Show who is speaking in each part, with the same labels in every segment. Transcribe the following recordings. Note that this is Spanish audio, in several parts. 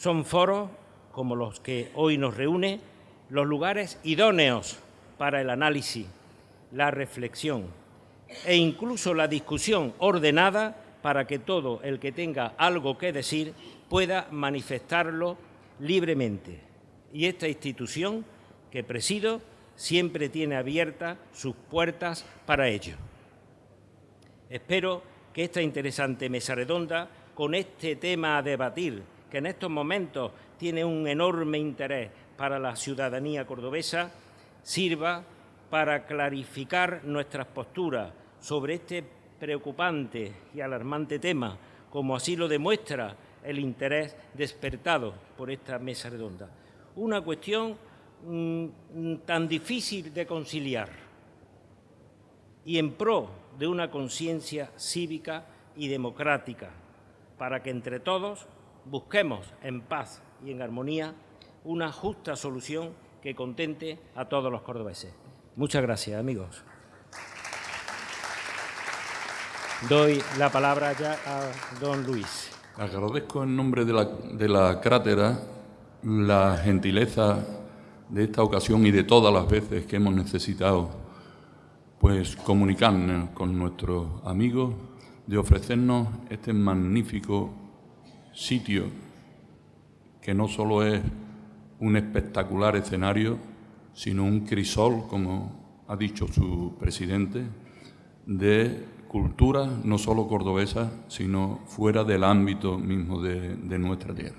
Speaker 1: Son foros, como los que hoy nos reúne, los lugares idóneos para el análisis, la reflexión e incluso la discusión ordenada para que todo el que tenga algo que decir pueda manifestarlo libremente. Y esta institución que presido siempre tiene abiertas sus puertas para ello. Espero que esta interesante mesa redonda, con este tema a debatir, que en estos momentos tiene un enorme interés para la ciudadanía cordobesa, sirva para clarificar nuestras posturas sobre este preocupante y alarmante tema, como así lo demuestra el interés despertado por esta mesa redonda. Una cuestión mm, tan difícil de conciliar y en pro de una conciencia cívica y democrática, para que entre todos busquemos en paz y en armonía una justa solución que contente a todos los cordobeses. Muchas gracias, amigos. Doy la palabra ya a don Luis.
Speaker 2: Agradezco en nombre de la, de la crátera la gentileza de esta ocasión y de todas las veces que hemos necesitado pues comunicarnos con nuestros amigos, de ofrecernos este magnífico sitio que no solo es un espectacular escenario, sino un crisol, como ha dicho su presidente, de cultura no solo cordobesa, sino fuera del ámbito mismo de, nuestra tierra.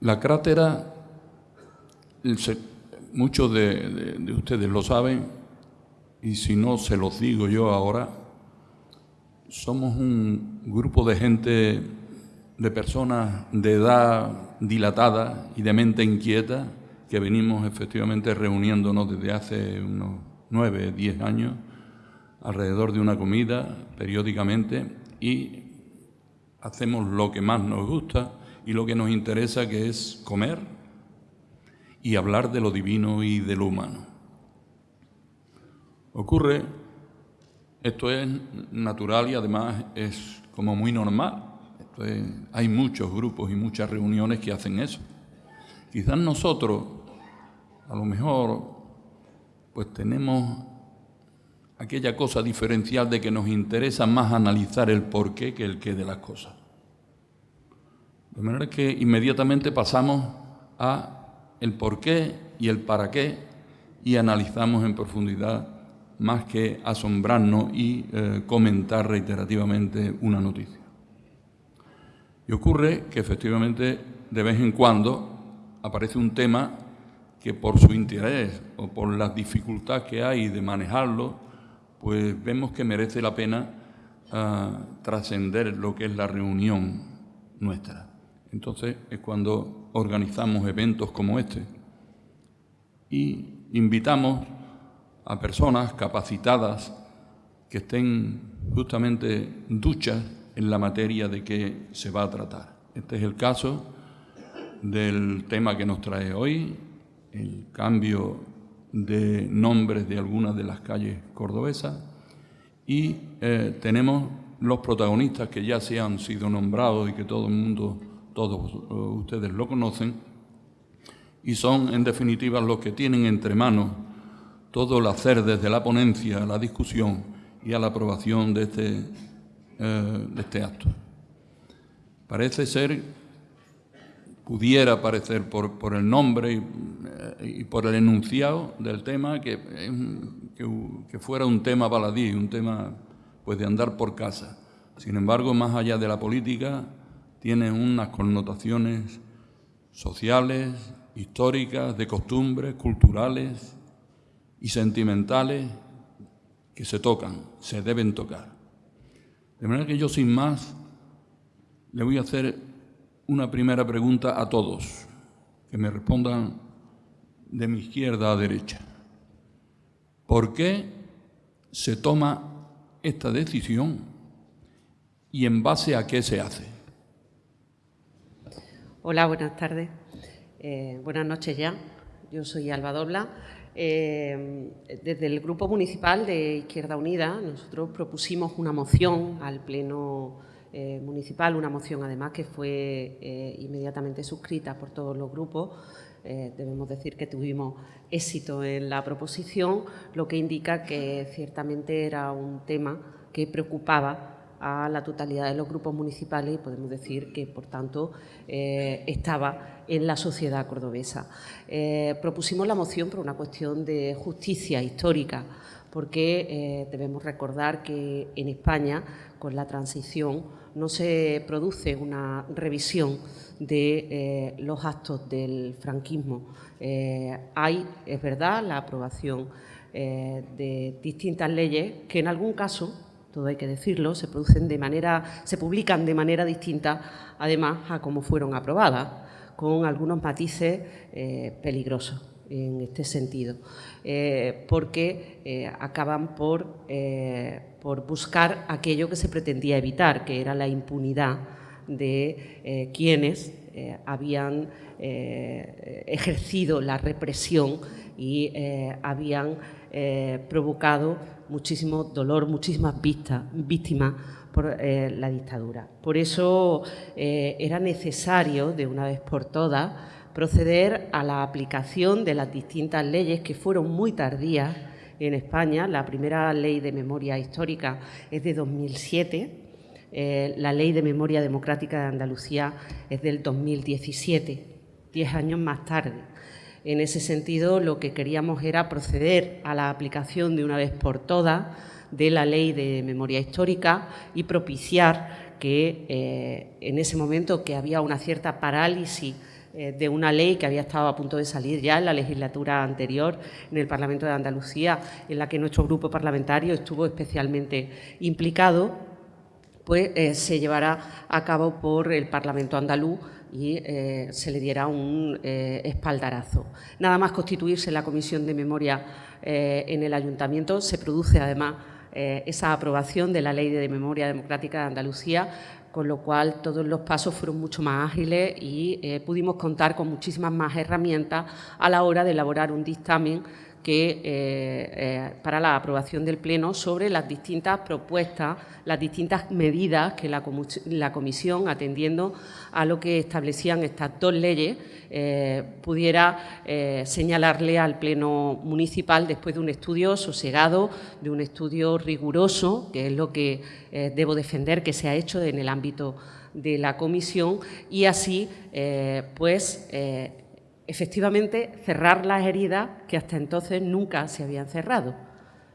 Speaker 2: La crátera, muchos de, de ustedes lo saben, y si no se los digo yo ahora, somos un grupo de gente, de personas de edad dilatada y de mente inquieta, que venimos efectivamente reuniéndonos desde hace unos nueve, diez años, alrededor de una comida, periódicamente, y hacemos lo que más nos gusta y lo que nos interesa, que es comer y hablar de lo divino y de lo humano. Ocurre, esto es natural y además es como muy normal. hay muchos grupos y muchas reuniones que hacen eso. Quizás nosotros, a lo mejor, pues tenemos aquella cosa diferencial de que nos interesa más analizar el porqué que el qué de las cosas. De manera que inmediatamente pasamos a el porqué y el para qué y analizamos en profundidad más que asombrarnos y eh, comentar reiterativamente una noticia. Y ocurre que efectivamente de vez en cuando aparece un tema que por su interés o por la dificultad que hay de manejarlo, pues vemos que merece la pena ah, trascender lo que es la reunión nuestra. Entonces es cuando organizamos eventos como este y invitamos a personas capacitadas que estén justamente duchas en la materia de que se va a tratar. Este es el caso del tema que nos trae hoy, el cambio de nombres de algunas de las calles cordobesas y eh, tenemos los protagonistas que ya se han sido nombrados y que todo el mundo, todos ustedes lo conocen, y son en definitiva los que tienen entre manos todo el hacer desde la ponencia la discusión y a la aprobación de este, eh, de este acto. Parece ser pudiera parecer por, el nombre y, por el enunciado del tema que, que, fuera un tema baladí, un tema pues de andar por casa. Sin embargo, más allá de la política, tiene unas connotaciones sociales, históricas, de costumbres, culturales y sentimentales que se tocan, se deben tocar. De manera que yo sin más le voy a hacer una primera pregunta a todos, que me respondan de mi izquierda a derecha. ¿Por qué se toma esta decisión y en base a qué se hace?
Speaker 3: Hola, buenas tardes. Eh, buenas noches ya. Yo soy Alba Dobla. Eh, desde el Grupo Municipal de Izquierda Unida, nosotros propusimos una moción al Pleno eh, municipal, una moción además que fue eh, inmediatamente suscrita por todos los grupos. Eh, debemos decir que tuvimos éxito en la proposición, lo que indica que ciertamente era un tema que preocupaba a la totalidad de los grupos municipales y podemos decir que, por tanto, estaba en la sociedad cordobesa. propusimos la moción por una cuestión de justicia histórica, porque debemos recordar que en España, con la transición, no se produce una revisión de eh, los actos del franquismo. Eh, hay, es verdad, la aprobación eh, de distintas leyes que en algún caso, todo hay que decirlo, se producen de manera, se publican de manera distinta, además a cómo fueron aprobadas, con algunos matices peligrosos en este sentido, porque acaban por por buscar aquello que se pretendía evitar, que era la impunidad de eh, quienes eh, habían eh, ejercido la represión y habían provocado muchísimo dolor, muchísimas víctimas por la dictadura. Por eso era necesario, de una vez por todas, proceder a la aplicación de las distintas leyes que fueron muy tardías en España. La primera ley de memoria histórica es de 2007, eh, la ley de memoria democrática de Andalucía es del 2017, diez años más tarde. En ese sentido, lo que queríamos era proceder a la aplicación de una vez por todas de la ley de memoria histórica y propiciar que eh, en ese momento que había una cierta parálisis eh, de una ley que había estado a punto de salir ya en la legislatura anterior en el Parlamento de Andalucía, en la que nuestro grupo parlamentario estuvo especialmente implicado, pues eh, se llevará a cabo por el Parlamento andaluz y eh, se le diera un espaldarazo. Nada más constituirse la Comisión de Memoria en el Ayuntamiento, se produce además esa aprobación de la Ley de Memoria Democrática de Andalucía, con lo cual todos los pasos fueron mucho más ágiles y eh, pudimos contar con muchísimas más herramientas a la hora de elaborar un dictamen que, eh, eh, para la aprobación del Pleno sobre las distintas propuestas, las distintas medidas que la, Comisión, atendiendo a lo que establecían estas dos leyes, eh, pudiera señalarle al Pleno municipal después de un estudio sosegado, de un estudio riguroso, que es lo que debo defender que se ha hecho en el ámbito de la Comisión, y así, pues, efectivamente cerrar las heridas que hasta entonces nunca se habían cerrado,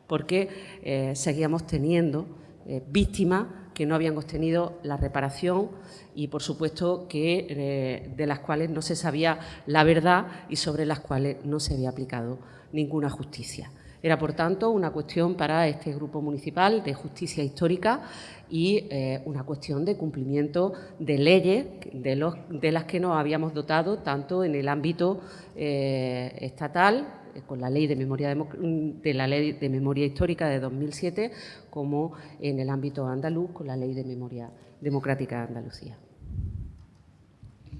Speaker 3: porque eh, seguíamos teniendo eh, víctimas que no habían obtenido la reparación y, por supuesto, que, eh, de las cuales no se sabía la verdad y sobre las cuales no se había aplicado ninguna justicia. Era, por tanto, una cuestión para este grupo municipal de justicia histórica y eh, una cuestión de cumplimiento de leyes de, las que nos habíamos dotado tanto en el ámbito eh, estatal, eh, con la ley de memoria, de la ley de memoria histórica de 2007, como en el ámbito andaluz con la ley de memoria democrática de Andalucía.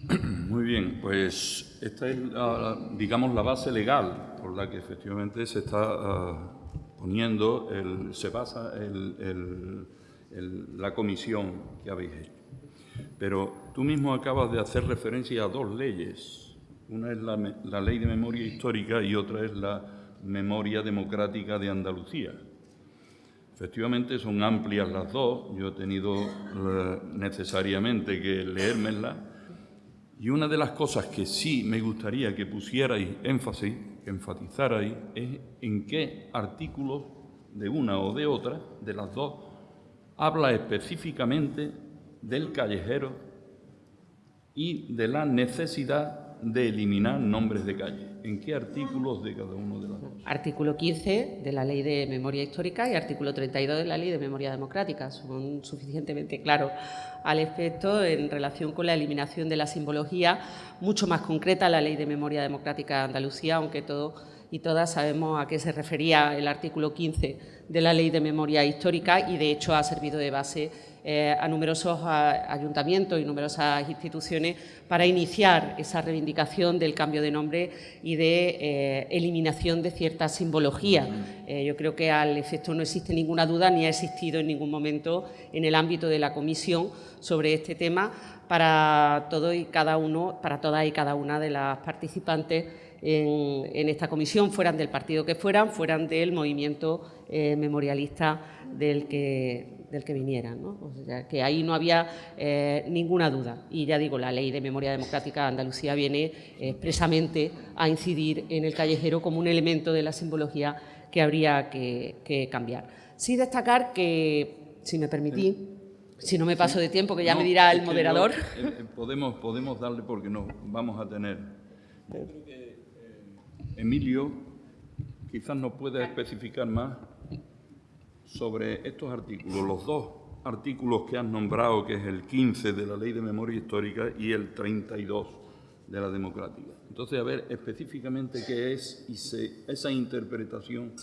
Speaker 2: Muy bien, pues esta es, digamos, la base legal por la que efectivamente se está ah, poniendo, se basa la comisión que habéis hecho. Pero tú mismo acabas de hacer referencia a dos leyes. Una es la, la ley de memoria histórica y otra es la memoria democrática de Andalucía. Efectivamente son amplias las dos, yo he tenido eh, necesariamente que leérmelas y una de las cosas que sí me gustaría que pusierais énfasis, que enfatizarais, es en qué artículos de una o de otra, de las dos, habla específicamente del callejero y de la necesidad de eliminar nombres de calle. ¿En qué artículos de cada uno de los dos?
Speaker 3: Artículo 15 de la Ley de Memoria Histórica y artículo 32 de la Ley de Memoria Democrática. Son suficientemente claros al efecto en relación con la eliminación de la simbología, mucho más concreta la Ley de Memoria Democrática de Andalucía, aunque todo y todas sabemos a qué se refería el artículo 15 de la Ley de Memoria Histórica y, de hecho, ha servido de base eh, a numerosos ayuntamientos y numerosas instituciones para iniciar esa reivindicación del cambio de nombre y de eh, eliminación de cierta simbología. Eh, yo creo que al efecto no existe ninguna duda ni ha existido en ningún momento en el ámbito de la comisión sobre este tema para todo y cada uno, para todas y cada una de las participantes en, esta comisión, fueran del partido que fueran, fueran del movimiento memorialista del que, del que vinieran. ¿no? O sea, que ahí no había eh, ninguna duda. Y ya digo, la Ley de Memoria Democrática de Andalucía viene eh, expresamente a incidir en el callejero como un elemento de la simbología que habría que, cambiar. Sí destacar que, si me permití, si no me paso de tiempo, que ya me dirá el moderador.
Speaker 2: Eh, podemos, podemos darle porque no vamos a tener. Emilio quizás nos pueda especificar más sobre estos artículos, los dos artículos que has nombrado, que es el 15 de la Ley de Memoria Histórica y el 32 de la Democrática. Entonces, a ver específicamente qué es y si esa interpretación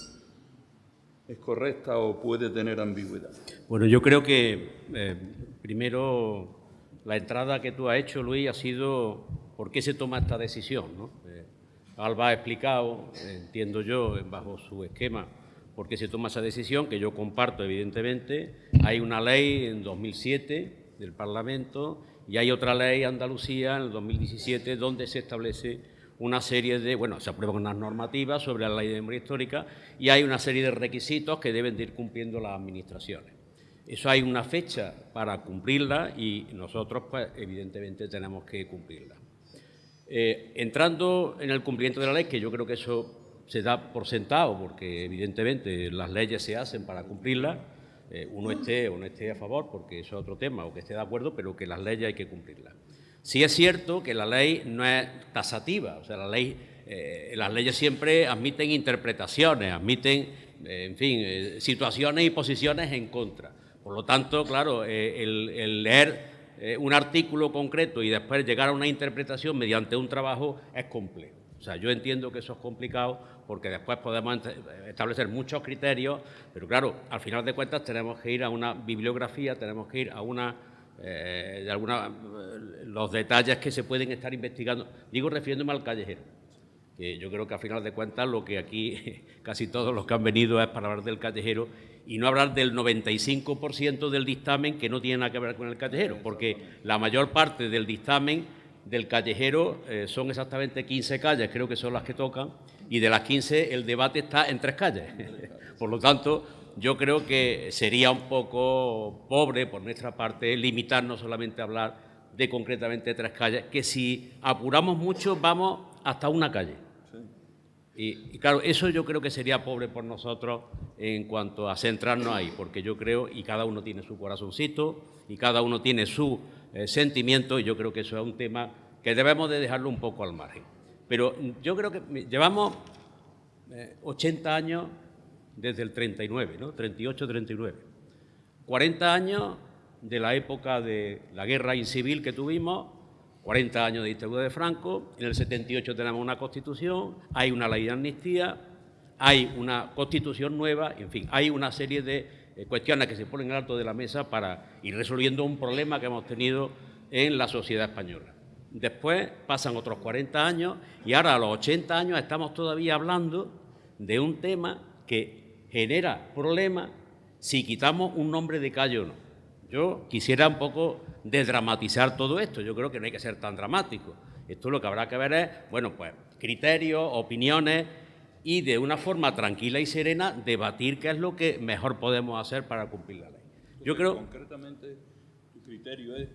Speaker 2: es correcta o puede tener ambigüedad.
Speaker 4: Bueno, yo creo que eh, primero la entrada que tú has hecho, Luis, ha sido por qué se toma esta decisión. Eh, Alba ha explicado, entiendo yo, bajo su esquema, por qué se toma esa decisión, que yo comparto evidentemente. Hay una ley en 2007 del Parlamento y hay otra ley Andalucía en el 2017 donde se establece una serie de, bueno, se aprueban unas normativas sobre la ley de memoria histórica y hay una serie de requisitos que deben de ir cumpliendo las administraciones. Eso hay una fecha para cumplirla y nosotros, pues, evidentemente, tenemos que cumplirla. Eh, entrando en el cumplimiento de la ley, que yo creo que eso se da por sentado, porque evidentemente las leyes se hacen para cumplirlas, eh, uno esté o no esté a favor, porque eso es otro tema, o que esté de acuerdo, pero que las leyes hay que cumplirlas. Sí es cierto que la ley no es tasativa, o sea, la ley, eh, las leyes siempre admiten interpretaciones, admiten, eh, en fin, situaciones y posiciones en contra. Por lo tanto, claro, el leer un artículo concreto y después llegar a una interpretación mediante un trabajo es complejo. O sea, yo entiendo que eso es complicado porque después podemos establecer muchos criterios, pero claro, al final de cuentas tenemos que ir a una bibliografía, tenemos que ir a una, eh, de alguna, eh, los detalles que se pueden estar investigando. Digo refiriéndome al callejero, que yo creo que al final de cuentas lo que aquí casi todos los que han venido es para hablar del callejero y no hablar del 95% del dictamen que no tiene nada que ver con el callejero, porque la mayor parte del dictamen del callejero eh, son exactamente 15 calles, creo que son las que tocan, y de las 15 el debate está en tres calles. por lo tanto, yo creo que sería un poco pobre por nuestra parte limitarnos solamente a hablar de concretamente tres calles, que si apuramos mucho vamos hasta una calle. Y, claro, eso yo creo que sería pobre por nosotros en cuanto a centrarnos ahí, porque yo creo, y cada uno tiene su corazoncito, y cada uno tiene su eh, sentimiento, y yo creo que eso es un tema que debemos de dejarlo un poco al margen. Pero yo creo que llevamos 80 eh, años desde el 39, ¿no? 38, 39. 40 años de la época de la guerra incivil que tuvimos, 40 años de dictadura de Franco, en el 78 tenemos una constitución, hay una ley de amnistía, hay una constitución nueva, en fin, hay una serie de eh, cuestiones que se ponen alto de la mesa para ir resolviendo un problema que hemos tenido en la sociedad española. Después pasan otros 40 años y ahora a los 80 años estamos todavía hablando de un tema que genera problemas si quitamos un nombre de calle o no. Yo quisiera un poco desdramatizar todo esto, yo creo que no hay que ser tan dramático. Esto lo que habrá que ver es, bueno, pues criterios, opiniones y de una forma tranquila y serena debatir qué es lo que mejor podemos hacer para cumplir la ley.
Speaker 2: Yo creo... Concretamente, tu criterio es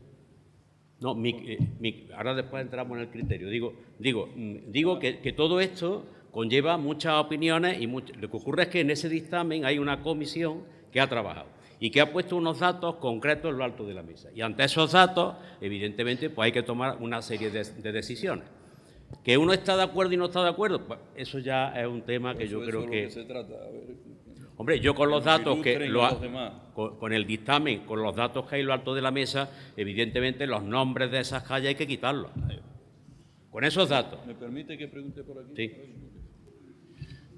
Speaker 4: no, eh, ahora después entramos en el criterio. Digo, digo, mm, digo que, todo esto conlleva muchas opiniones y lo que ocurre es que en ese dictamen hay una comisión que ha trabajado y que ha puesto unos datos concretos en lo alto de la mesa. Y ante esos datos, evidentemente, pues hay que tomar una serie de, decisiones. Que uno está de acuerdo y no está de acuerdo, pues eso ya es un tema que yo creo que... se trata. Hombre, yo con los datos que lo con, el dictamen, con los datos que hay en lo alto de la mesa, evidentemente los nombres de esas calles hay que quitarlos. Con esos datos.
Speaker 2: ¿Me permite que pregunte por aquí?
Speaker 4: Sí.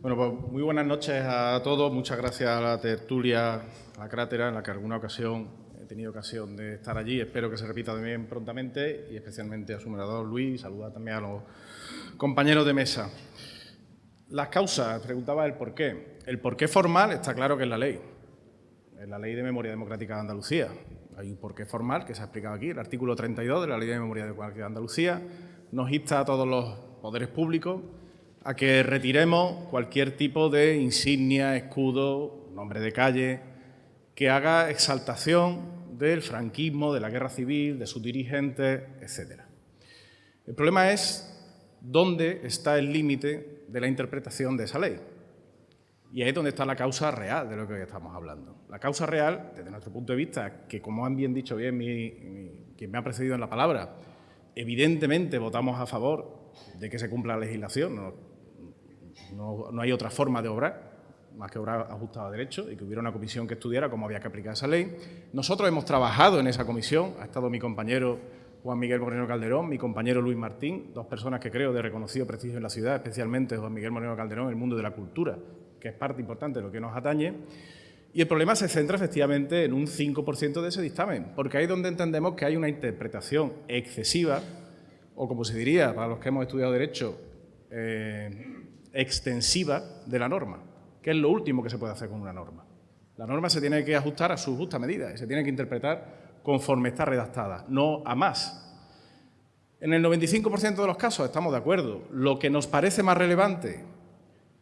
Speaker 5: Bueno, pues muy buenas noches a todos. Muchas gracias a la tertulia, a la crátera, en la que alguna ocasión he tenido ocasión de estar allí. Espero que se repita también prontamente y especialmente a su moderador Luis. Saluda también a los compañeros de mesa. Las causas, preguntaba el por qué. El por qué formal está claro que es la ley. Es la Ley de Memoria Democrática de Andalucía. Hay un porqué formal que se ha explicado aquí. El artículo 32 de la Ley de Memoria Democrática de Andalucía nos insta a todos los poderes públicos a que retiremos cualquier tipo de insignia, escudo, nombre de calle, que haga exaltación del franquismo, de la guerra civil, de sus dirigentes, etc. El problema es dónde está el límite de la interpretación de esa ley. Y ahí es donde está la causa real de lo que hoy estamos hablando. La causa real, desde nuestro punto de vista, que como han bien dicho bien quien me ha precedido en la palabra, evidentemente votamos a favor de que se cumpla la legislación, no, hay otra forma de obrar, más que obrar ajustado a derecho y que hubiera una comisión que estudiara cómo había que aplicar esa ley. Nosotros hemos trabajado en esa comisión, ha estado mi compañero Juan Miguel Moreno Calderón, mi compañero Luis Martín, dos personas que creo de reconocido prestigio en la ciudad, especialmente Juan Miguel Moreno Calderón el mundo de la cultura, que es parte importante de lo que nos atañe. Y el problema se centra efectivamente en un 5% de ese dictamen, porque ahí es donde entendemos que hay una interpretación excesiva, o como se diría para los que hemos estudiado Derecho, eh, extensiva de la norma, que es lo último que se puede hacer con una norma. La norma se tiene que ajustar a su justa medida y se tiene que interpretar conforme está redactada, no a más. En el 95% de los casos estamos de acuerdo. Lo que nos parece más relevante,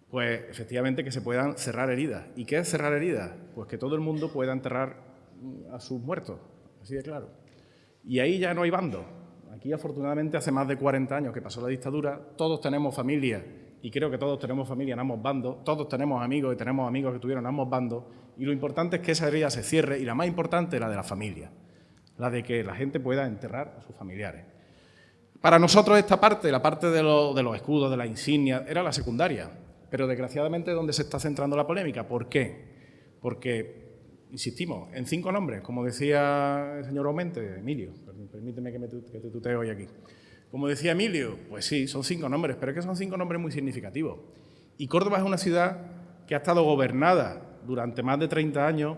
Speaker 5: pues efectivamente que se puedan cerrar heridas. ¿Y qué es cerrar heridas? Pues que todo el mundo pueda enterrar a sus muertos, así de claro. Y ahí ya no hay bando. Aquí afortunadamente hace más de 40 años que pasó la dictadura, todos tenemos familia y creo que todos tenemos familia en ambos bandos, todos tenemos amigos y tenemos amigos que tuvieron ambos bandos, y lo importante es que esa herida se cierre, y la más importante la de la familia, la de que la gente pueda enterrar a sus familiares. Para nosotros esta parte, la parte de, de los escudos, de la insignia, era la secundaria, pero desgraciadamente es donde se está centrando la polémica. ¿Por qué? Porque, insistimos, en cinco nombres, como decía el señor Aumente, Emilio, permíteme que, me, que te tuteo hoy aquí. Como decía Emilio, pues sí, son cinco nombres, pero es que son cinco nombres muy significativos. Y Córdoba es una ciudad que ha estado gobernada durante más de 30 años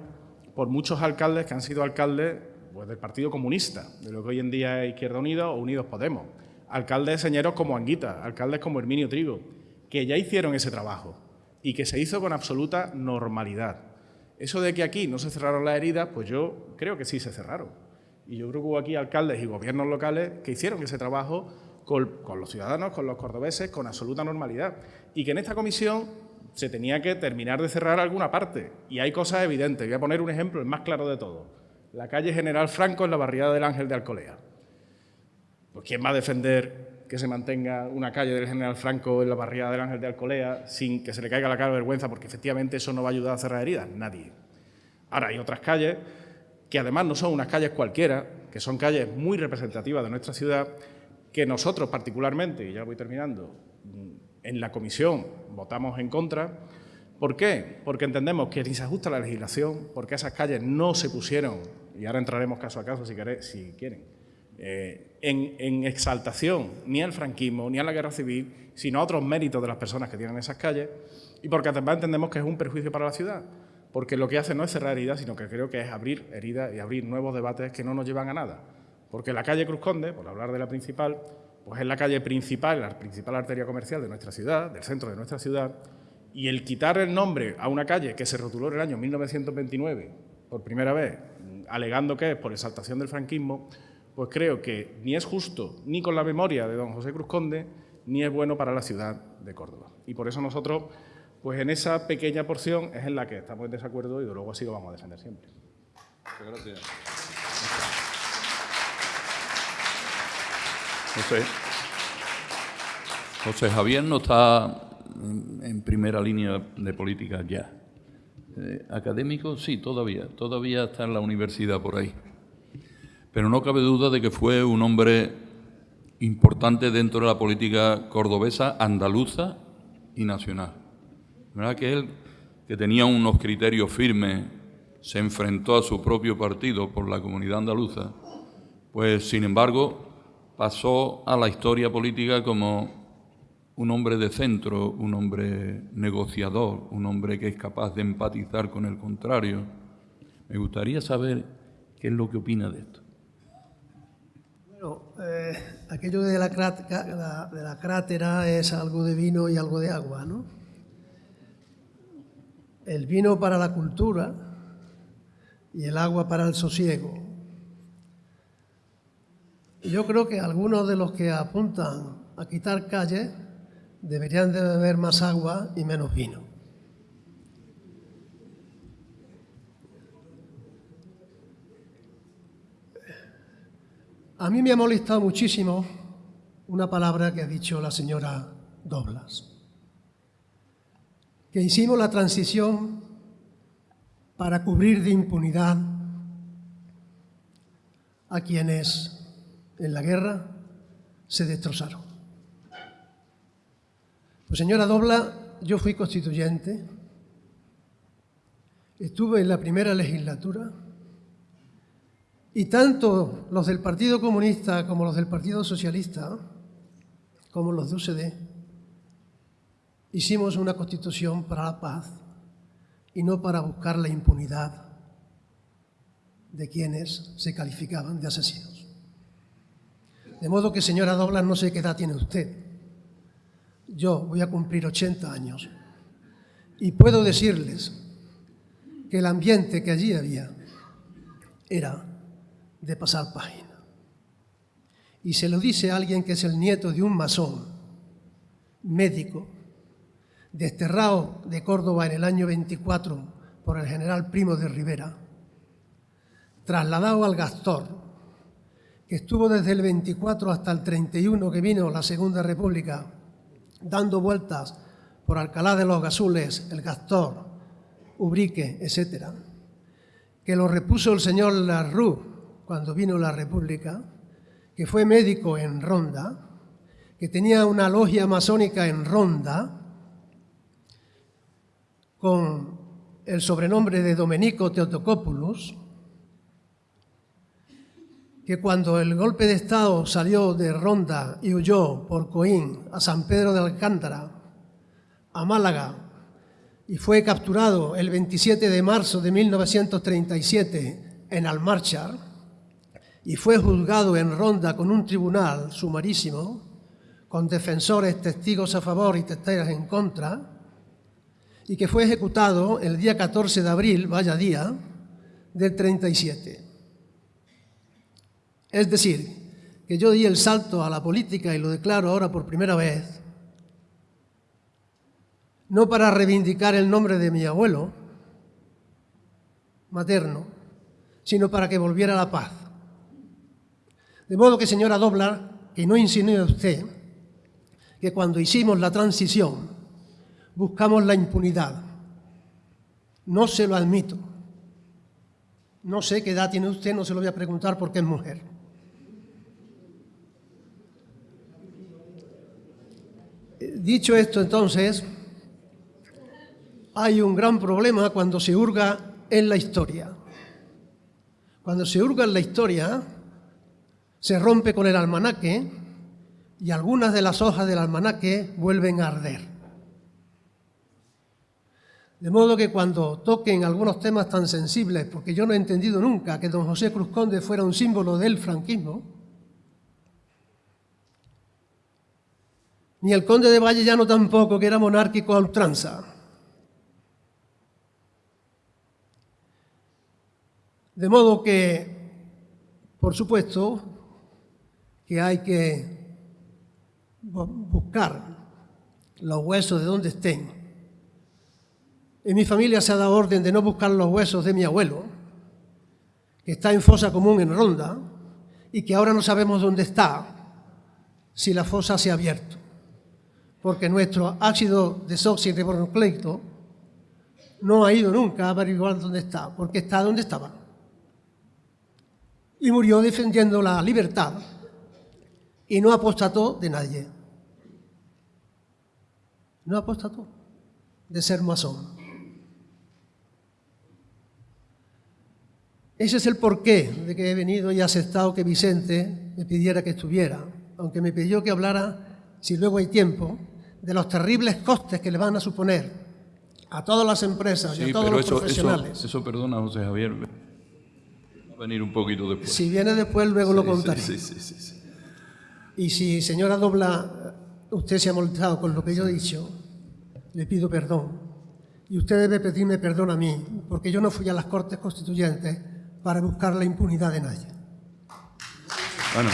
Speaker 5: por muchos alcaldes que han sido alcaldes pues, del Partido Comunista, de lo que hoy en día es Izquierda Unida o Unidos Podemos. Alcaldes señeros como Anguita, alcaldes como Herminio Trigo, que ya hicieron ese trabajo y que se hizo con absoluta normalidad. Eso de que aquí no se cerraron las heridas, pues yo creo que sí se cerraron. Y yo creo que hubo aquí alcaldes y gobiernos locales que hicieron ese trabajo con, los ciudadanos, con los cordobeses, con absoluta normalidad. Y que en esta comisión se tenía que terminar de cerrar alguna parte. Y hay cosas evidentes. Voy a poner un ejemplo, el más claro de todo. La calle General Franco en la barriada del Ángel de Alcolea. Pues ¿quién va a defender que se mantenga una calle del General Franco en la barriada del Ángel de Alcolea sin que se le caiga la cara de vergüenza porque efectivamente eso no va a ayudar a cerrar heridas? Nadie. Ahora hay otras calles que además no son unas calles cualquiera, que son calles muy representativas de nuestra ciudad, que nosotros particularmente, y ya voy terminando, en la comisión votamos en contra. ¿Por qué? Porque entendemos que ni se ajusta la legislación, porque esas calles no se pusieron, y ahora entraremos caso a caso si, quieren, eh, en, en, exaltación ni al franquismo ni a la guerra civil, sino a otros méritos de las personas que tienen esas calles, y porque además entendemos que es un perjuicio para la ciudad porque lo que hace no es cerrar heridas, sino que creo que es abrir heridas y abrir nuevos debates que no nos llevan a nada. Porque la calle Cruz Conde, por hablar de la principal, pues es la calle principal, la principal arteria comercial de nuestra ciudad, del centro de nuestra ciudad, y el quitar el nombre a una calle que se rotuló en el año 1929, por primera vez, alegando que es por exaltación del franquismo, pues creo que ni es justo ni con la memoria de don José Cruz Conde, ni es bueno para la ciudad de Córdoba. Y por eso nosotros pues en esa pequeña porción es en la que estamos en desacuerdo y luego así lo vamos a defender siempre. Muchas gracias.
Speaker 2: José, José Javier no está en primera línea de política ya. Eh, académico, sí, todavía. Todavía está en la universidad por ahí. Pero no cabe duda de que fue un hombre importante dentro de la política cordobesa, andaluza y nacional. ¿Verdad que él, que tenía unos criterios firmes, se enfrentó a su propio partido por la comunidad andaluza? Pues, sin embargo, pasó a la historia política como un hombre de centro, un hombre negociador, un hombre que es capaz de empatizar con el contrario. Me gustaría saber qué es lo que opina de esto.
Speaker 6: Bueno, eh, aquello de la, de la crátera es algo de vino y algo de agua, ¿no? El vino para la cultura y el agua para el sosiego. Yo creo que algunos de los que apuntan a quitar calles deberían de beber más agua y menos vino. A mí me ha molestado muchísimo una palabra que ha dicho la señora Doblas, que hicimos la transición para cubrir de impunidad a quienes en la guerra se destrozaron. Pues señora Dobla, yo fui constituyente, estuve en la primera legislatura y tanto los del Partido Comunista como los del Partido Socialista, como los de UCD, hicimos una constitución para la paz y no para buscar la impunidad de quienes se calificaban de asesinos. De modo que, señora Doblas, no sé qué edad tiene usted. Yo voy a cumplir 80 años y puedo decirles que el ambiente que allí había era de pasar página. Y se lo dice alguien que es el nieto de un masón, médico, desterrado de Córdoba en el año 24 por el general Primo de Rivera, trasladado al Gastor, que estuvo desde el 24 hasta el 31 que vino la Segunda República, dando vueltas por Alcalá de los Gazules, el Gastor, Ubrique, etc., que lo repuso el señor Larroux cuando vino la República, que fue médico en Ronda, que tenía una logia masónica en Ronda, con el sobrenombre de Domenico Teotocopoulos, que cuando el golpe de Estado salió de Ronda y huyó por Coín a San Pedro de Alcántara, a Málaga, y fue capturado el 27 de marzo de 1937 en Almarchar, y fue juzgado en Ronda con un tribunal sumarísimo, con defensores, testigos a favor y testigos en contra, y que fue ejecutado el día 14 de abril, vaya día, del 37. Es decir, que yo di el salto a la política y lo declaro ahora por primera vez, no para reivindicar el nombre de mi abuelo materno, sino para que volviera la paz de modo que, señora Doblar, que no insinúe usted que cuando hicimos la transición buscamos la impunidad. No se lo admito. No sé qué edad tiene usted, no se lo voy a preguntar porque es mujer. Dicho esto, entonces, hay un gran problema cuando se hurga en la historia. Cuando se hurga en la historia, se rompe con el almanaque y algunas de las hojas del almanaque vuelven a arder. De modo que cuando toquen algunos temas tan sensibles, porque yo no he entendido nunca que don José Cruz Conde fuera un símbolo del franquismo, ni el conde de Vallellano tampoco, que era monárquico a ultranza. De modo que, por supuesto, que hay que buscar los huesos de donde estén. En mi familia se ha dado orden de no buscar los huesos de mi abuelo, que está en fosa común en Ronda, y que ahora no sabemos dónde está, si la fosa se ha abierto, porque nuestro ácido desoxirribonucleico no ha ido nunca a averiguar dónde está, porque está donde estaba. Y murió defendiendo la libertad y no apostató de nadie. No apostató de ser masón. Ese es el porqué de que he venido y aceptado que Vicente me pidiera que estuviera, aunque me pidió que hablara, si luego hay tiempo, de los terribles costes que le van a suponer a todas las empresas y a
Speaker 2: Sí,
Speaker 6: todos
Speaker 2: pero
Speaker 6: los
Speaker 2: eso,
Speaker 6: profesionales.
Speaker 2: eso, eso, perdona, José Javier, va a venir un poquito después.
Speaker 6: Si viene después, luego lo
Speaker 2: Sí,
Speaker 6: contaré.
Speaker 2: Sí, sí, sí, sí.
Speaker 6: Y si, señora Dobla, usted se ha molestado con lo que yo he dicho, le pido perdón. Y usted debe pedirme perdón a mí, porque yo no fui a las Cortes Constituyentes para buscar la impunidad de nadie.
Speaker 2: Bueno.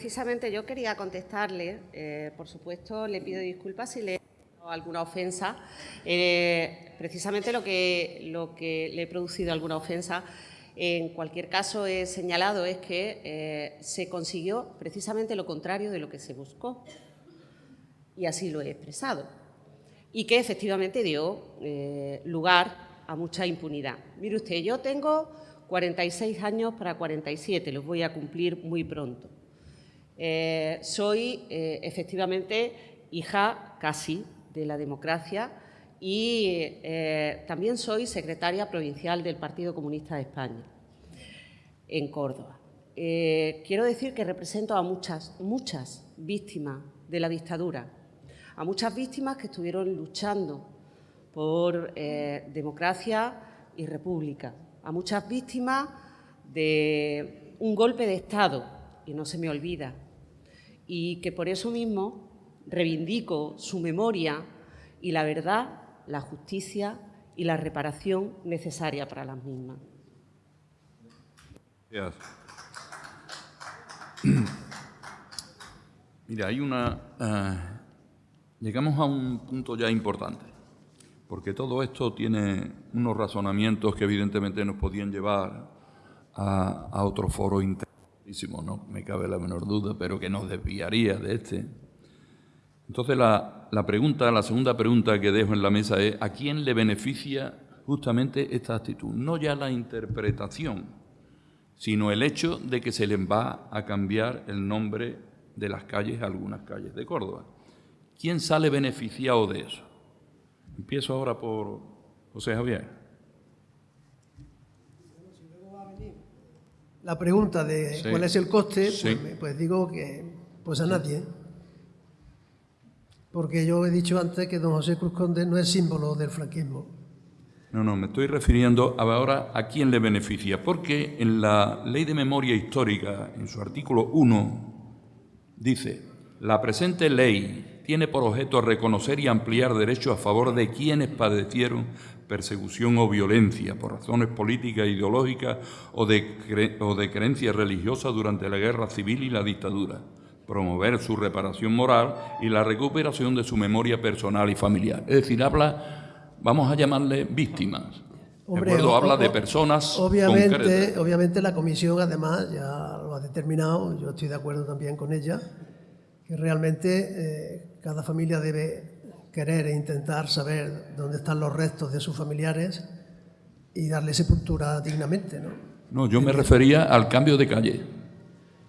Speaker 3: Precisamente yo quería contestarle, eh, por supuesto, le pido disculpas si le he hecho alguna ofensa. Eh, precisamente lo que, lo que le he producido alguna ofensa, en cualquier caso he señalado es que eh, se consiguió precisamente lo contrario de lo que se buscó. Y así lo he expresado. Y que efectivamente dio lugar a mucha impunidad. Mire usted, yo tengo 46 años para 47, los voy a cumplir muy pronto. Eh, soy eh, efectivamente hija casi de la democracia y eh, también soy secretaria provincial del Partido Comunista de España en Córdoba. Quiero decir que represento a muchas, muchas víctimas de la dictadura, a muchas víctimas que estuvieron luchando por democracia y república, a muchas víctimas de un golpe de Estado, y no se me olvida, y que por eso mismo reivindico su memoria y la verdad, la justicia y la reparación necesaria para las mismas.
Speaker 2: Gracias. Mira, hay una... eh, llegamos a un punto ya importante, porque todo esto tiene unos razonamientos que evidentemente nos podían llevar a, a otro foro no me cabe la menor duda, pero que nos desviaría de este. Entonces la, pregunta, la segunda pregunta que dejo en la mesa es, ¿a quién le beneficia justamente esta actitud? No ya la interpretación, sino el hecho de que se les va a cambiar el nombre de las calles algunas calles de Córdoba. ¿Quién sale beneficiado de eso? Empiezo ahora por José Javier.
Speaker 6: La pregunta de
Speaker 2: Sí.
Speaker 6: cuál es el coste,
Speaker 2: Sí.
Speaker 6: pues, pues digo que pues a nadie. Porque yo he dicho antes que don José Cruz Conde no es símbolo del franquismo.
Speaker 2: No, no, me estoy refiriendo a ahora a quién le beneficia, porque en la Ley de Memoria Histórica, en su artículo 1, dice, la presente ley tiene por objeto reconocer y ampliar derechos a favor de quienes padecieron persecución o violencia por razones políticas, ideológicas o de, cre- o de creencias religiosas durante la guerra civil y la dictadura, promover su reparación moral y la recuperación de su memoria personal y familiar. Es decir, habla, vamos a llamarle víctimas. ¿De
Speaker 6: Hombre,
Speaker 2: acuerdo?
Speaker 6: o-
Speaker 2: Habla de personas
Speaker 6: Obviamente,
Speaker 2: concretas.
Speaker 6: obviamente la comisión además ya lo ha determinado, yo estoy de acuerdo también con ella, que realmente eh, cada familia debe querer e intentar saber dónde están los restos de sus familiares y darle sepultura dignamente, ¿no?
Speaker 2: No, yo me refería al cambio de calle.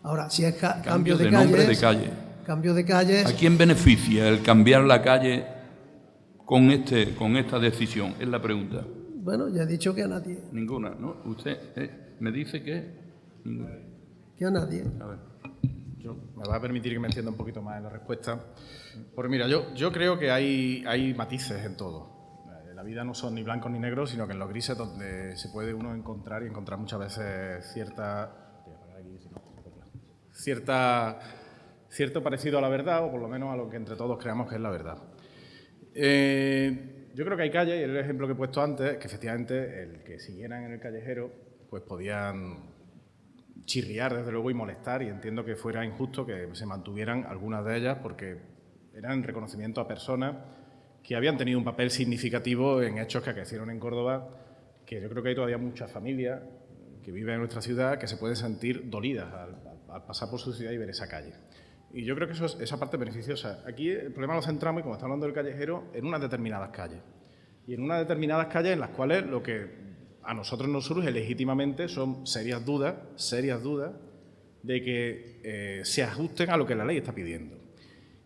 Speaker 6: Ahora, si es ca-
Speaker 2: Cambio
Speaker 6: cambio de,
Speaker 2: de nombre
Speaker 6: calles,
Speaker 2: de calle.
Speaker 6: cambio de calles,
Speaker 2: ¿A quién beneficia el cambiar la calle con, este, con esta decisión? Es la pregunta.
Speaker 6: bueno, ya he dicho que a nadie,
Speaker 2: Ninguna, ¿no? Usted eh, me dice que... Ninguna.
Speaker 6: que a nadie.
Speaker 2: A ver.
Speaker 5: Me va a permitir que me entienda un poquito más en la respuesta. Porque mira, yo, yo creo que hay, hay matices en todo. Eh, La vida no son ni blancos ni negros, sino que en los grises donde se puede uno encontrar y encontrar muchas veces cierta cierta cierto parecido a la verdad, o por lo menos a lo que entre todos creamos que es la verdad. Eh, yo creo que hay calles, y el ejemplo que he puesto antes, que efectivamente el que siguieran en el callejero, pues podían chirriar, desde luego, y molestar, y entiendo que fuera injusto que se mantuvieran algunas de ellas porque eran reconocimiento a personas que habían tenido un papel significativo en hechos que acaecieron en Córdoba, que yo creo que hay todavía muchas familias que viven en nuestra ciudad que se pueden sentir dolidas al, al pasar por su ciudad y ver esa calle. Y yo creo que eso es, esa parte beneficiosa. Aquí el problema lo centramos, y como está hablando del callejero, en unas determinadas calles. Y en unas determinadas calles en las cuales lo que a nosotros nos surge legítimamente son serias dudas, serias dudas de que eh, se ajusten a lo que la ley está pidiendo.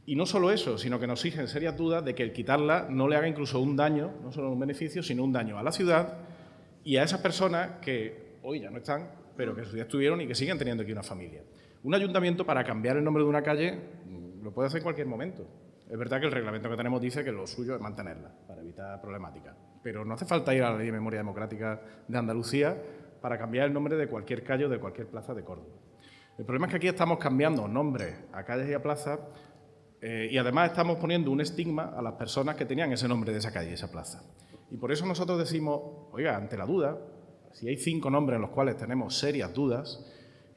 Speaker 5: Y no solo eso, sino que nos exigen serias dudas de que el quitarla no le haga incluso un daño, no solo un beneficio, sino un daño a la ciudad y a esas personas que hoy ya no están, pero que en su día estuvieron y que siguen teniendo aquí una familia. Un ayuntamiento para cambiar el nombre de una calle mm, lo puede hacer en cualquier momento. Es verdad que el reglamento que tenemos dice que lo suyo es mantenerla para evitar problemáticas, pero no hace falta ir a la Ley de Memoria Democrática de Andalucía para cambiar el nombre de cualquier calle o de cualquier plaza de Córdoba. El problema es que aquí estamos cambiando nombres a calles y a plazas eh, y además estamos poniendo un estigma a las personas que tenían ese nombre de esa calle y esa plaza. Y por eso nosotros decimos, oiga, ante la duda, si hay cinco nombres en los cuales tenemos serias dudas,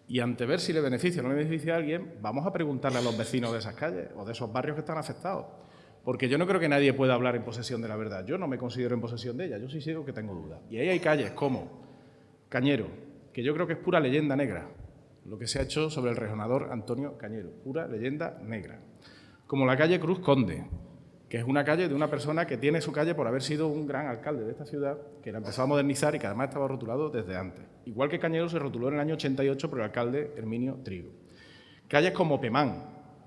Speaker 5: y ante ver si le beneficia o no le beneficia a alguien, vamos a preguntarle a los vecinos de esas calles o de esos barrios que están afectados. Porque yo no creo que nadie pueda hablar en posesión de la verdad. Yo no me considero en posesión de ella, yo sí sigo que tengo dudas. Y ahí hay calles como Cañero, que yo creo que es pura leyenda negra, lo que se ha hecho sobre el regionador Antonio Cañero, pura leyenda negra. Como la calle Cruz Conde, que es una calle de una persona que tiene su calle por haber sido un gran alcalde de esta ciudad, que la empezó a modernizar y que además estaba rotulado desde antes. Igual que Cañero se rotuló en el año 88 por el alcalde Herminio Trigo. Calles como Pemán,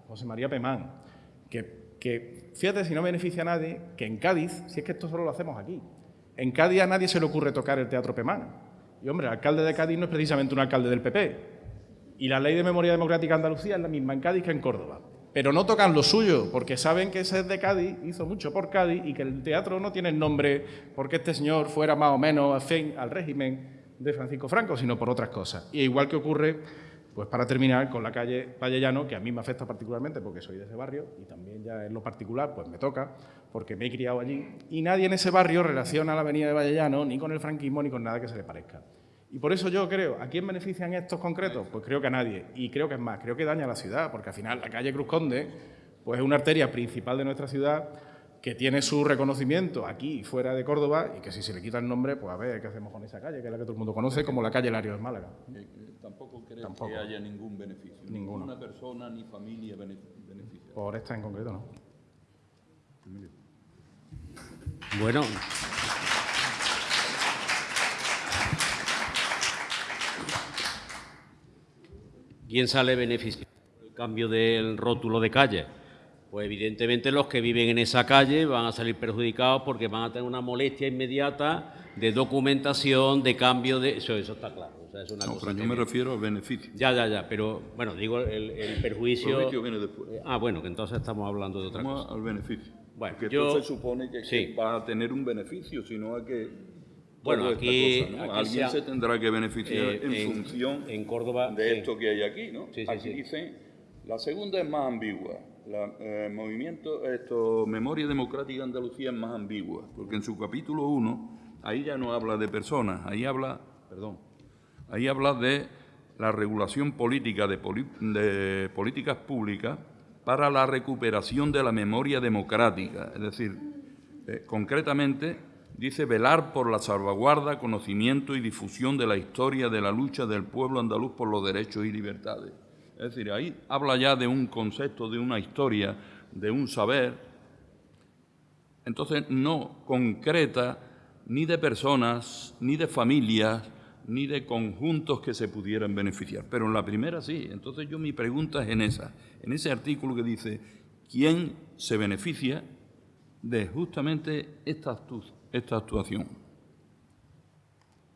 Speaker 5: José María Pemán, que, que fíjate si no beneficia a nadie, que en Cádiz, si es que esto solo lo hacemos aquí, en Cádiz a nadie se le ocurre tocar el Teatro Pemán. Y hombre, el alcalde de Cádiz no es precisamente un alcalde del PP. Y la ley de memoria democrática de Andalucía es la misma en Cádiz que en Córdoba pero no tocan lo suyo, porque saben que ese es de Cádiz, hizo mucho por Cádiz y que el teatro no tiene el nombre porque este señor fuera más o menos afín al régimen de Francisco Franco, sino por otras cosas. Y igual que ocurre, pues para terminar, con la calle Vallellano, que a mí me afecta particularmente porque soy de ese barrio y también ya en lo particular pues me toca porque me he criado allí y nadie en ese barrio relaciona la avenida de Vallellano ni con el franquismo ni con nada que se le parezca. Y por eso yo creo, ¿a quién benefician estos concretos? Pues creo que a nadie. Y creo que es más, creo que daña a la ciudad, porque al final la calle Cruz Conde pues es una arteria principal de nuestra ciudad que tiene su reconocimiento aquí y fuera de Córdoba y que si se le quita el nombre, pues a ver qué hacemos con esa calle, que es la que todo el mundo conoce como la calle Lario de Málaga.
Speaker 2: Eh, eh, tampoco creo que haya ningún beneficio.
Speaker 5: Ninguno.
Speaker 2: Ninguna persona ni familia beneficia.
Speaker 5: Por esta en concreto, no.
Speaker 4: Bueno, ¿Quién sale beneficiado del cambio del rótulo de calle? Pues evidentemente los que viven en esa calle van a salir perjudicados porque van a tener una molestia inmediata de documentación, de cambio de... Eso, eso está claro. O sea, es una
Speaker 2: no,
Speaker 4: cosa
Speaker 2: pero yo me refiero al beneficio.
Speaker 4: Ya, ya, ya, pero bueno, digo el, el perjuicio...
Speaker 2: El viene después.
Speaker 4: Eh, Ah, bueno, que entonces estamos hablando de otra
Speaker 2: Vamos
Speaker 4: cosa.
Speaker 2: al beneficio.
Speaker 4: Bueno,
Speaker 2: Porque
Speaker 4: yo-
Speaker 2: esto se supone que,
Speaker 4: sí.
Speaker 2: va a tener un beneficio, sino a que...
Speaker 4: Bueno, aquí-
Speaker 2: cosa, ¿no?
Speaker 4: aquí
Speaker 2: Alguien
Speaker 4: se
Speaker 2: tendrá que beneficiar
Speaker 4: Eh,
Speaker 2: en,
Speaker 4: en-
Speaker 2: función
Speaker 4: en Córdoba,
Speaker 2: de
Speaker 4: sí.
Speaker 2: esto que hay aquí, ¿no?
Speaker 4: Sí, sí,
Speaker 2: aquí dice, la segunda es más ambigua. La eh, movimiento, esto, Memoria Democrática de Andalucía es más ambigua, porque en su capítulo 1, ahí ya no habla de personas, ahí habla, perdón, ahí habla de la regulación política de, políticas públicas para la recuperación de la memoria democrática, es decir, eh, concretamente dice velar por la salvaguarda, conocimiento y difusión de la historia de la lucha del pueblo andaluz por los derechos y libertades. Es decir, ahí habla ya de un concepto, de una historia, de un saber. Entonces no concreta ni de personas, ni de familias, ni de conjuntos que se pudieran beneficiar. Pero en la primera sí. Entonces yo mi pregunta es en esa, en ese artículo que dice, ¿quién se beneficia de justamente esta, esta actuación?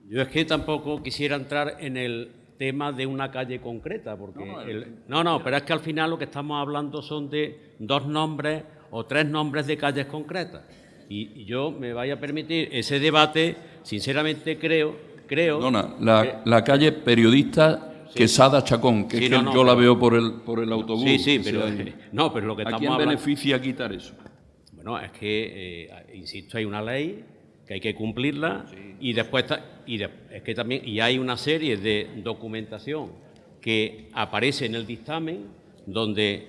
Speaker 4: Yo es que tampoco quisiera entrar en el tema de una calle concreta, porque...
Speaker 2: No, no,
Speaker 4: el-
Speaker 2: el-
Speaker 4: no, no, pero es que al final lo que estamos hablando son de dos nombres o tres nombres de calles concretas. Y, y yo me vaya a permitir ese debate, sinceramente creo, creo...
Speaker 2: Perdona, la, la calle periodista Quesada Chacón, que
Speaker 4: Sí,
Speaker 2: es
Speaker 4: no,
Speaker 2: que
Speaker 4: no,
Speaker 2: yo la veo por el, por el autobús.
Speaker 4: Sí, sí, pero...
Speaker 2: sea,
Speaker 4: No, pero lo que
Speaker 2: ¿A
Speaker 4: estamos
Speaker 2: quién
Speaker 4: hablando...
Speaker 2: beneficia quitar eso?
Speaker 4: Bueno, es que, eh, insisto, hay una ley que hay que cumplirla y después y de- es que también y hay una serie de documentación que aparece en el dictamen donde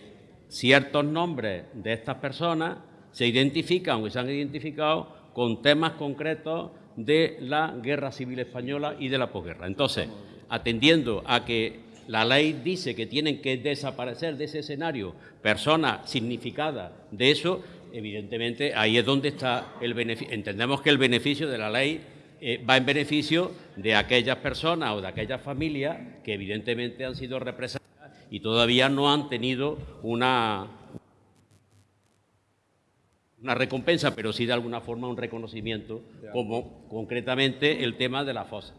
Speaker 4: ciertos nombres de estas personas se identifican o se han identificado con temas concretos de la guerra civil española y de la posguerra. Entonces, atendiendo a que la ley dice que tienen que desaparecer de ese escenario personas significadas de eso, evidentemente ahí es donde está el beneficio. Entendemos que el beneficio de la ley eh, va en beneficio de aquellas personas o de aquellas familias que evidentemente han sido representadas y todavía no han tenido una, una recompensa, pero sí de alguna forma un reconocimiento, como concretamente el tema de la fosa,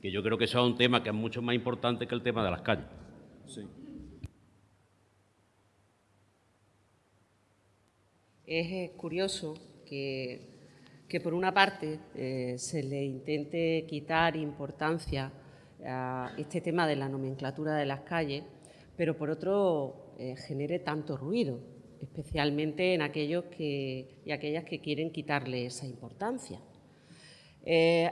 Speaker 4: que yo creo que eso es un tema que es mucho más importante que el tema de las calles.
Speaker 3: Es eh, curioso que, que, por una parte eh, se le intente quitar importancia a este tema de la nomenclatura de las calles, pero por otro eh, genere tanto ruido, especialmente en aquellos que, y aquellas que quieren quitarle esa importancia.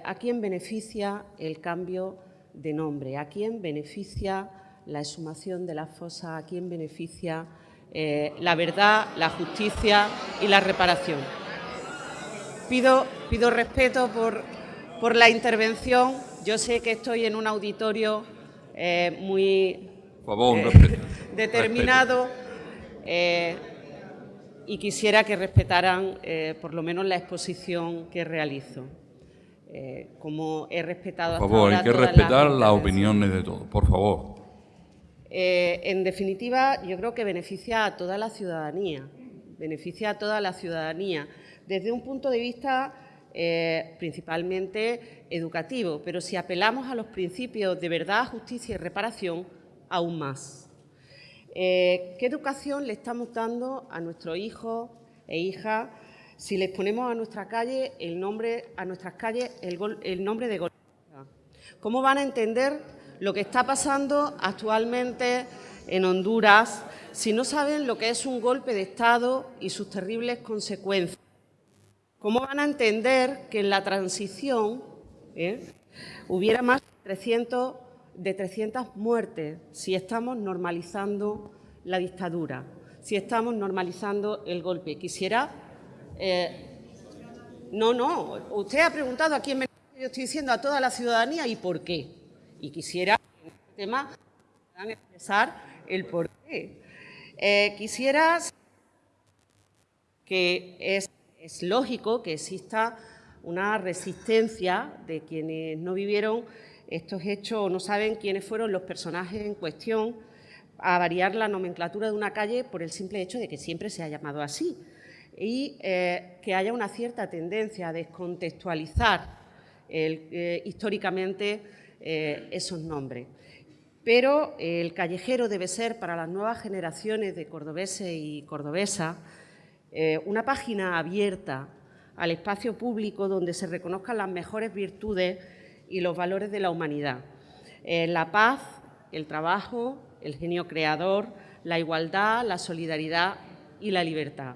Speaker 3: ¿A quién beneficia el cambio de nombre? ¿A quién beneficia la exhumación de la fosa? ¿A quién beneficia eh, la verdad, la justicia y la reparación. Pido, pido respeto por, por, la intervención. Yo sé que estoy en un auditorio eh, muy
Speaker 2: eh,
Speaker 3: determinado y quisiera que respetaran por lo menos la exposición que realizo. como he respetado
Speaker 2: Por favor, hay que respetar las opiniones de todos, por favor.
Speaker 3: Eh, en definitiva, yo creo que beneficia a toda la ciudadanía, beneficia a toda la ciudadanía, desde un punto de vista eh, principalmente educativo, pero si apelamos a los principios de verdad, justicia y reparación, aún más. Eh, ¿Qué educación le estamos dando a nuestros hijos e hijas si les ponemos a nuestra calle el nombre, a nuestras calles el, nombre de golpe? ¿Cómo van a entender lo que está pasando actualmente en Honduras si no saben lo que es un golpe de Estado y sus terribles consecuencias. ¿Cómo van a entender que en la transición eh, hubiera más de 300, de 300 muertes si estamos normalizando la dictadura, si estamos normalizando el golpe? Quisiera... Eh, no, no, usted ha preguntado a quién me... Yo estoy diciendo a toda la ciudadanía y por qué. Y quisiera en este tema puedan expresar el porqué. Eh, quisiera que es, lógico que exista una resistencia de quienes no vivieron estos hechos o no saben quiénes fueron los personajes en cuestión a variar la nomenclatura de una calle por el simple hecho de que siempre se ha llamado así y eh, que haya una cierta tendencia a descontextualizar eh, históricamente eh, esos nombres. Pero el callejero debe ser para las nuevas generaciones de cordobeses y cordobesas eh, una página abierta al espacio público donde se reconozcan las mejores virtudes y los valores de la humanidad. Eh, la paz, el trabajo, el genio creador, la igualdad, la solidaridad y la libertad.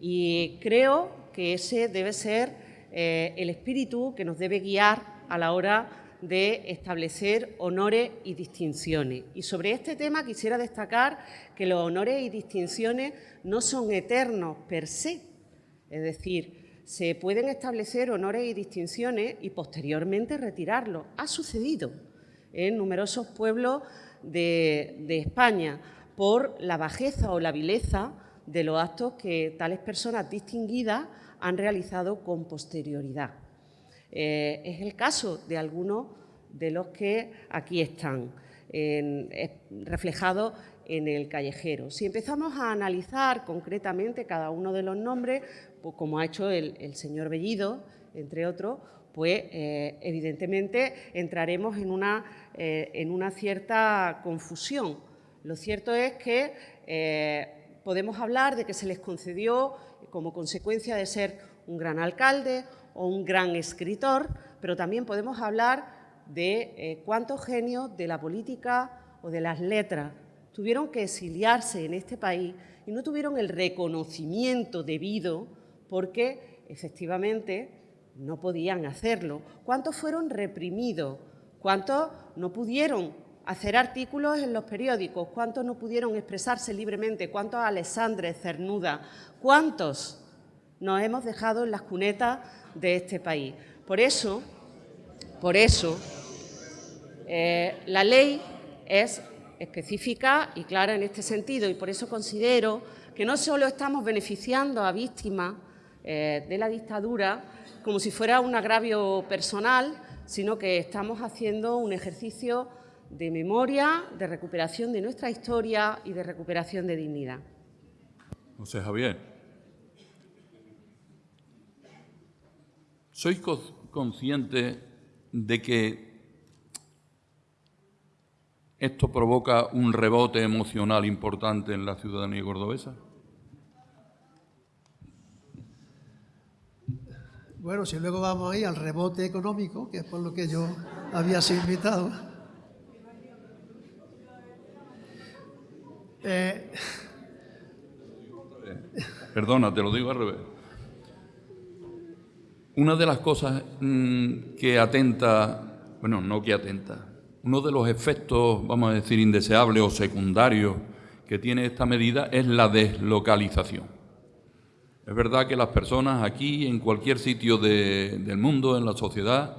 Speaker 3: Y creo que ese debe ser el espíritu que nos debe guiar a la hora de establecer honores y distinciones. Y sobre este tema quisiera destacar que los honores y distinciones no son eternos per se, es decir, se pueden establecer honores y distinciones y posteriormente retirarlos. Ha sucedido en numerosos pueblos de, de España por la bajeza o la vileza de los actos que tales personas distinguidas han realizado con posterioridad. Eh, es el caso de algunos de los que aquí están reflejados en el callejero. Si empezamos a analizar concretamente cada uno de los nombres, pues como ha hecho el, señor Bellido, entre otros, pues eh, evidentemente entraremos en una, eh, en una, cierta confusión. Lo cierto es que podemos hablar de que se les concedió como consecuencia de ser un gran alcalde o un gran escritor, pero también podemos hablar de eh, cuántos genios de la política o de las letras tuvieron que exiliarse en este país y no tuvieron el reconocimiento debido porque efectivamente no podían hacerlo. ¿Cuántos fueron reprimidos? ¿Cuántos no pudieron hacer artículos en los periódicos? ¿Cuántos no pudieron expresarse libremente? ¿Cuántos Alexandre Cernuda? ¿Cuántos nos hemos dejado en las cunetas de este país? Por eso, por eso, eh, la ley es específica y clara en este sentido y por eso considero que no solo estamos beneficiando a víctimas eh, de la dictadura como si fuera un agravio personal, sino que estamos haciendo un ejercicio de memoria, de recuperación de nuestra historia y de recuperación de dignidad.
Speaker 2: José Javier. ¿Sois conscientes de que esto provoca un rebote emocional importante en la ciudadanía cordobesa?
Speaker 6: Bueno, si luego vamos ahí al rebote económico, que es por lo que yo había sido invitado.
Speaker 2: Eh, Perdona, te lo digo al revés. Una de las cosas mm, que atenta, bueno, no que atenta, uno de los efectos, vamos a decir, indeseables o secundarios que tiene esta medida es la deslocalización. Es verdad que las personas aquí, en cualquier sitio del mundo, en la sociedad,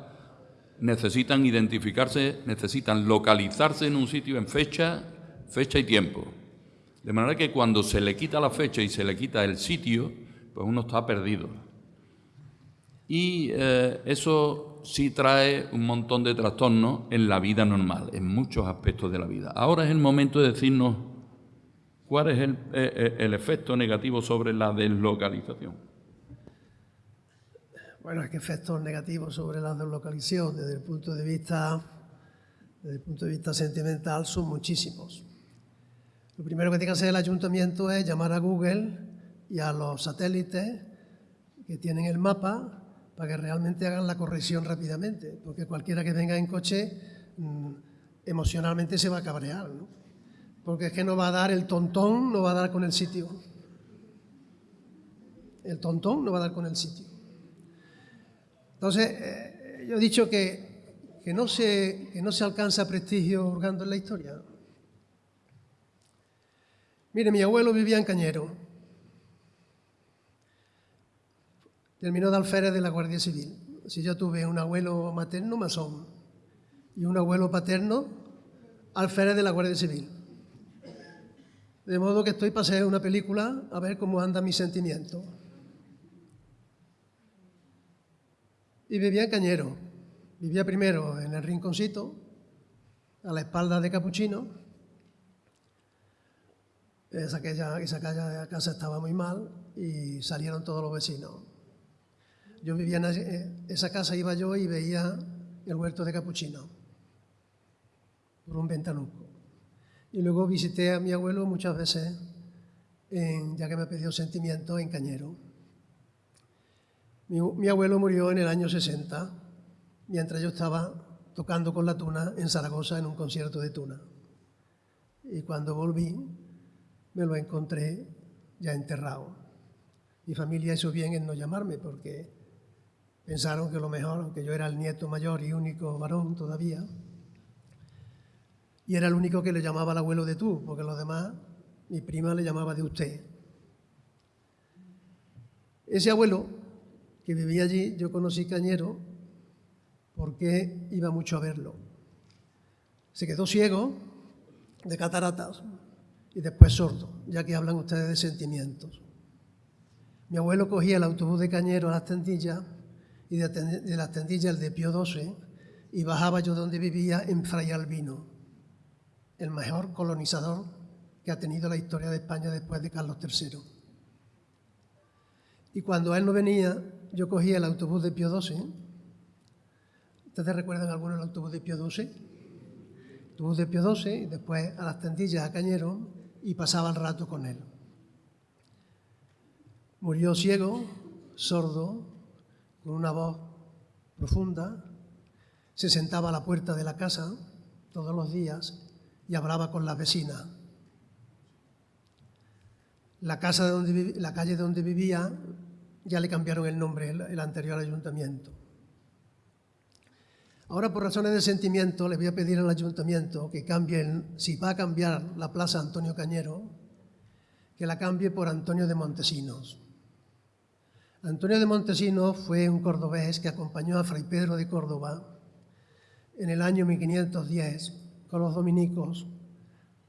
Speaker 2: necesitan identificarse, necesitan localizarse en un sitio en fecha, fecha y tiempo. De manera que cuando se le quita la fecha y se le quita el sitio, pues uno está perdido. Y eh, eso sí trae un montón de trastornos en la vida normal, en muchos aspectos de la vida. Ahora es el momento de decirnos cuál es el, eh, eh, el efecto negativo sobre la deslocalización.
Speaker 6: Bueno, es que efectos negativos sobre la deslocalización desde el punto de vista, desde el punto de vista sentimental son muchísimos. Lo primero que tiene que hacer el ayuntamiento es llamar a Google y a los satélites que tienen el mapa para que realmente hagan la corrección rápidamente, porque cualquiera que venga en coche mm, emocionalmente se va a cabrear, ¿no? porque es que no va a dar el tontón, no va a dar con el sitio. El tontón no va a dar con el sitio. Entonces, eh, yo he dicho que, que, no se, que no se alcanza prestigio hurgando en la historia. Mire, mi abuelo vivía en Cañero. Terminó de alférez de la Guardia Civil. Si yo tuve un abuelo materno masón y un abuelo paterno alférez de la Guardia Civil. De modo que estoy para hacer una película a ver cómo anda mi sentimiento. Y vivía en Cañero. Vivía primero en el rinconcito, a la espalda de Capuchino, esa, aquella, esa casa estaba muy mal y salieron todos los vecinos. Yo vivía en eh, esa casa, iba yo y veía el huerto de Capuchino por un ventanuco. Y luego visité a mi abuelo muchas veces, ya que me pidió sentimiento, en Cañero. Mi, mi, abuelo murió en el año 60, mientras yo estaba tocando con la tuna en Zaragoza en un concierto de tuna. Y cuando volví, me lo encontré ya enterrado. Mi familia hizo bien en no llamarme porque pensaron que lo mejor, aunque yo era el nieto mayor y único varón todavía, y era el único que le llamaba al abuelo de tú, porque los demás, mi prima le llamaba de usted. Ese abuelo que vivía allí, yo conocí Cañero porque iba mucho a verlo. Se quedó ciego de cataratas y después sordo, ya que hablan ustedes de sentimientos. Mi abuelo cogía el autobús de Cañero a las tendillas y de, las tendillas de Pío XII y bajaba yo donde vivía en Fray Albino, el mejor colonizador que ha tenido la historia de España después de Carlos III. Y cuando él no venía, yo cogía el autobús de Pío XII. ¿Ustedes recuerdan alguno el autobús de Pío XII? Autobús de Pío XII y después a las tendillas a Cañero y pasaba el rato con él. Murió ciego, sordo, con una voz profunda, se sentaba a la puerta de la casa todos los días y hablaba con la vecina. La, casa de donde, la calle donde vivía ya le cambiaron el nombre, el anterior ayuntamiento. Ahora, por razones de sentimiento, le voy a pedir al ayuntamiento que cambie, si va a cambiar la plaza Antonio Cañero, que la cambie por Antonio de Montesinos. Antonio de Montesinos fue un cordobés que acompañó a Fray Pedro de Córdoba en el año 1510 con los dominicos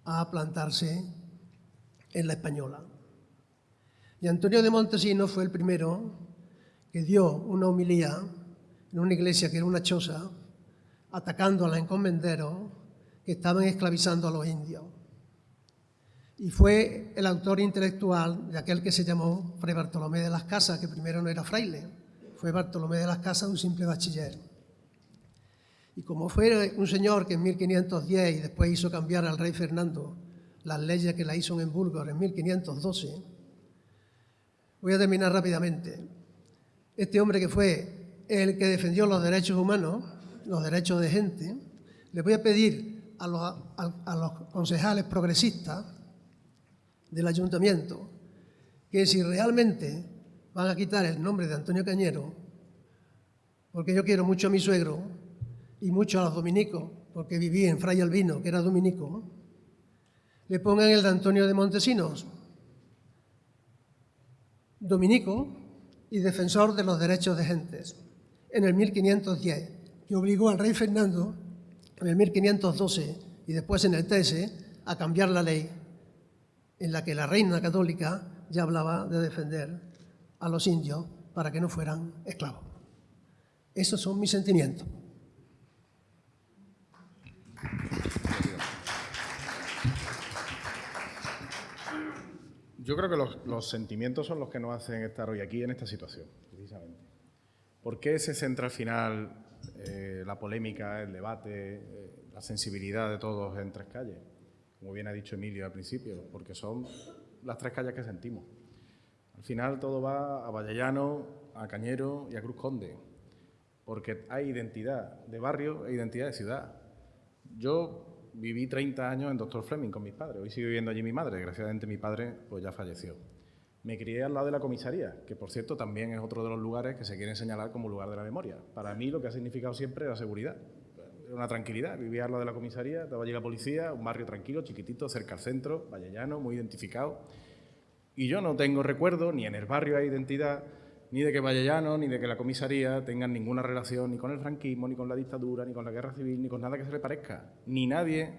Speaker 6: a plantarse en la Española. Y Antonio de Montesinos fue el primero que dio una homilía en una iglesia que era una choza atacando a los encomenderos que estaban esclavizando a los indios. Y fue el autor intelectual de aquel que se llamó Fray Bartolomé de las Casas, que primero no era fraile, fue Bartolomé de las Casas un simple bachiller. Y como fue un señor que en 1510 y después hizo cambiar al rey Fernando las leyes que la hizo en Burgos en 1512, voy a terminar rápidamente. Este hombre que fue el que defendió los derechos humanos, los derechos de gente, le voy a pedir a los concejales progresistas del ayuntamiento que si realmente van a quitar el nombre de Antonio Cañero, porque yo quiero mucho a mi suegro y mucho a los dominicos, porque viví en Fray Albino, que era dominico, le pongan el de Antonio de Montesinos, dominico y defensor de los derechos de gentes, en el 1510, que obligó al rey Fernando en el 1512 y después en el 13 a cambiar la ley en la que la reina católica ya hablaba de defender a los indios para que no fueran esclavos. Esos son mis sentimientos.
Speaker 5: Yo creo que los, sentimientos son los que nos hacen estar hoy aquí en esta situación, precisamente. ¿Por qué se centra al final eh, la polémica, el debate, eh, la sensibilidad de todos en tres calles? Como bien ha dicho Emilio al principio, porque son las tres calles que sentimos. Al final todo va a Vallellano, a Cañero y a Cruz Conde, porque hay identidad de barrio e identidad de ciudad. Yo viví 30 años en Doctor Fleming con mis padres, hoy sigo viviendo allí mi madre, desgraciadamente mi padre pues ya falleció. Me crié al lado de la comisaría, que por cierto también es otro de los lugares que se quieren señalar como lugar de la memoria. Para mí lo que ha significado siempre la seguridad una tranquilidad. Vivía al de la comisaría, estaba allí la policía, un barrio tranquilo, chiquitito, cerca al centro, vallellano, muy identificado. Y yo no tengo recuerdo, ni en el barrio hay identidad, ni de que Vallellano, ni de que la comisaría tengan ninguna relación ni con el franquismo, ni con la dictadura, ni con la guerra civil, ni con nada que se le parezca. Ni nadie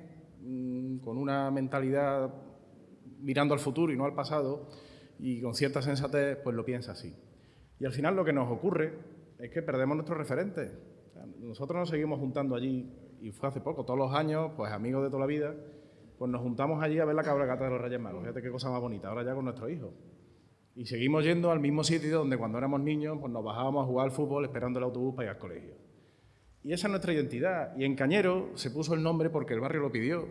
Speaker 5: mm, con una mentalidad mirando al futuro y no al pasado y con cierta sensatez, pues lo piensa así. Y al final lo que nos ocurre es que perdemos nuestros referentes nosotros nos seguimos juntando allí, y fue hace poco, todos los años, pues amigos de toda la vida, pues nos juntamos allí a ver la cabalgata de los Reyes Magos. Fíjate qué cosa más bonita, ahora ya con nuestros hijos. Y seguimos yendo al mismo sitio donde cuando éramos niños pues nos bajábamos a jugar al fútbol esperando el autobús para ir al colegio. Y esa es nuestra identidad. Y en Cañero se puso el nombre porque el barrio lo pidió,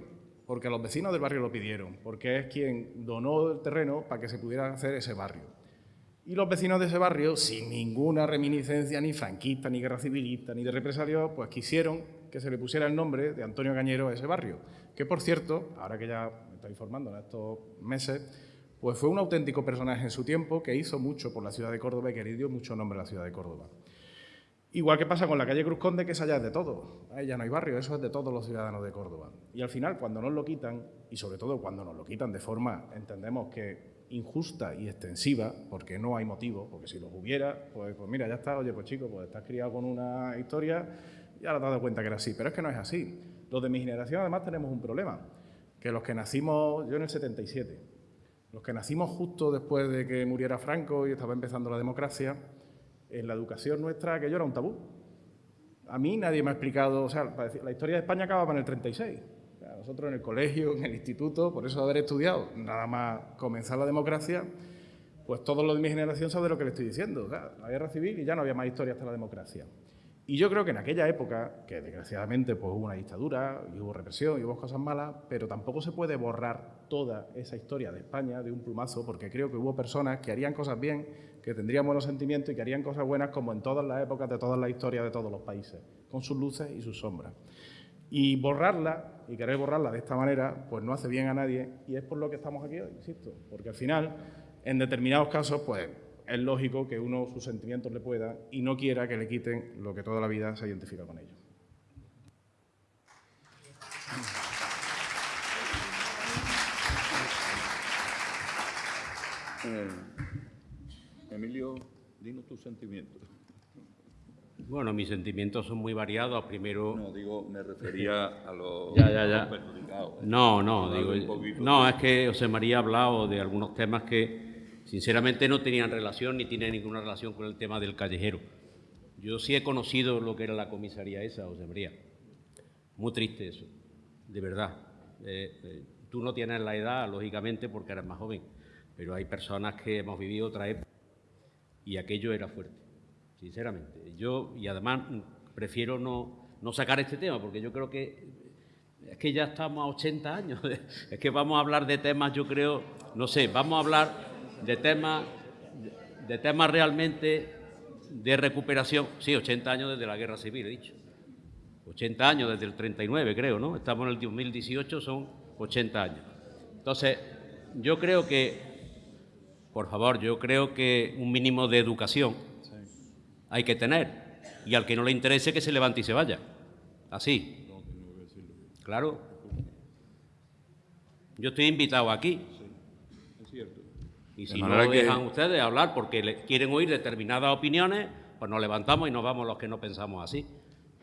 Speaker 5: porque los vecinos del barrio lo pidieron, porque es quien donó el terreno para que se pudiera hacer ese barrio. Y los vecinos de ese barrio, sin ninguna reminiscencia ni franquista, ni guerra civilista, ni de represario, pues quisieron que se le pusiera el nombre de Antonio Cañero a ese barrio, que por cierto, ahora que ya me estoy informando en estos meses, pues fue un auténtico personaje en su tiempo que hizo mucho por la ciudad de Córdoba y que le dio mucho nombre a la ciudad de Córdoba. Igual que pasa con la calle Cruz Conde, que es allá de todo. Ahí ya no hay barrio, eso es de todos los ciudadanos de Córdoba. Y al final, cuando nos lo quitan, y sobre todo cuando nos lo quitan de forma, entendemos que injusta y extensiva, porque no hay motivo, porque si los hubiera, pues, pues mira, ya está, oye, pues chico, pues estás criado con una historia y ahora has dado cuenta que era así. Pero es que no es así. Los de mi generación además tenemos un problema, que los que nacimos, yo en el 77, los que nacimos justo después de que muriera Franco y estaba empezando la democracia, en la educación nuestra aquello era un tabú. A mí nadie me ha explicado, o sea, la historia de España acaba en el 36 nosotros en el colegio, en el instituto, por eso haber estudiado, nada más comenzar la democracia, pues todos los de mi generación saben lo que le estoy diciendo. la guerra civil y ya no había más historia hasta la democracia. Y yo creo que en aquella época, que desgraciadamente pues, hubo una dictadura, y hubo represión, y hubo cosas malas, pero tampoco se puede borrar toda esa historia de España de un plumazo, porque creo que hubo personas que harían cosas bien, que tendrían buenos sentimientos y que harían cosas buenas como en todas las épocas de todas las historias de todos los países, con sus luces y sus sombras. Y borrarla, y querer borrarla de esta manera, pues no hace bien a nadie y es por lo que estamos aquí hoy, insisto, porque al final, en determinados casos, pues es lógico que uno sus sentimientos le pueda y no quiera que le quiten lo que toda la vida se identifica con ellos.
Speaker 2: Eh, Emilio, dinos tus sentimientos.
Speaker 4: Bueno, mis sentimientos son muy variados. Primero...
Speaker 2: No, digo, me refería a los,
Speaker 4: ya, ya, ya. No, no, digo... No, es que José María ha hablado de algunos temas que sinceramente no tenían relación ni tienen ninguna relación con el tema del callejero. Yo sí he conocido lo que era la comisaría esa, José María. Muy triste eso, de verdad. Eh, eh, tú no tienes la edad, lógicamente, porque eres más joven, pero hay personas que hemos vivido otra época y aquello era fuerte sinceramente. Yo, y además prefiero no, no sacar este tema, porque yo creo que es que ya estamos a 80 años. Es que vamos a hablar de temas, yo creo, no sé, vamos a hablar de temas, de temas realmente de recuperación. Sí, 80 años desde la Guerra Civil, he dicho. 80 años desde el 39, creo, ¿no? Estamos en el 2018, son 80 años. Entonces, yo creo que, por favor, yo creo que un mínimo de educación hay que tener. Y al que no le interese, que se levante y se vaya. Así. Claro. Yo estoy invitado aquí. Y si no dejan ustedes hablar porque quieren oír determinadas opiniones, pues nos levantamos y nos vamos los que no pensamos así.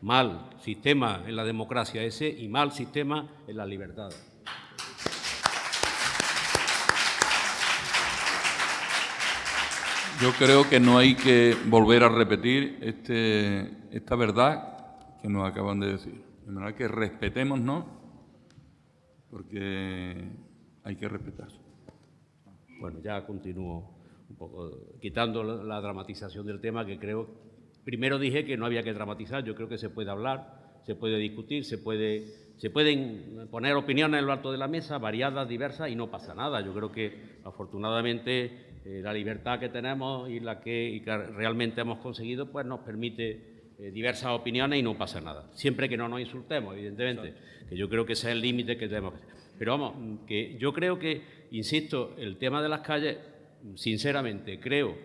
Speaker 4: Mal sistema en la democracia ese y mal sistema en la libertad.
Speaker 2: Yo creo que no hay que volver a repetir este, esta verdad que nos acaban de decir. De manera que porque hay que respetarse.
Speaker 4: Bueno, ya continúo un poco, quitando la dramatización del tema que creo Primero dije que no había que dramatizar, yo creo que se puede hablar, se puede discutir, se, puede, se pueden poner opiniones en lo alto de la mesa, variadas, diversas, y no pasa nada. Yo creo que, afortunadamente, eh, la libertad que tenemos y la que, realmente hemos conseguido, pues nos permite eh, diversas opiniones y no pasa nada. Siempre que no nos insultemos, evidentemente, que yo creo que ese es el límite que tenemos. Pero vamos, que yo creo que, insisto, el tema de las calles, sinceramente, creo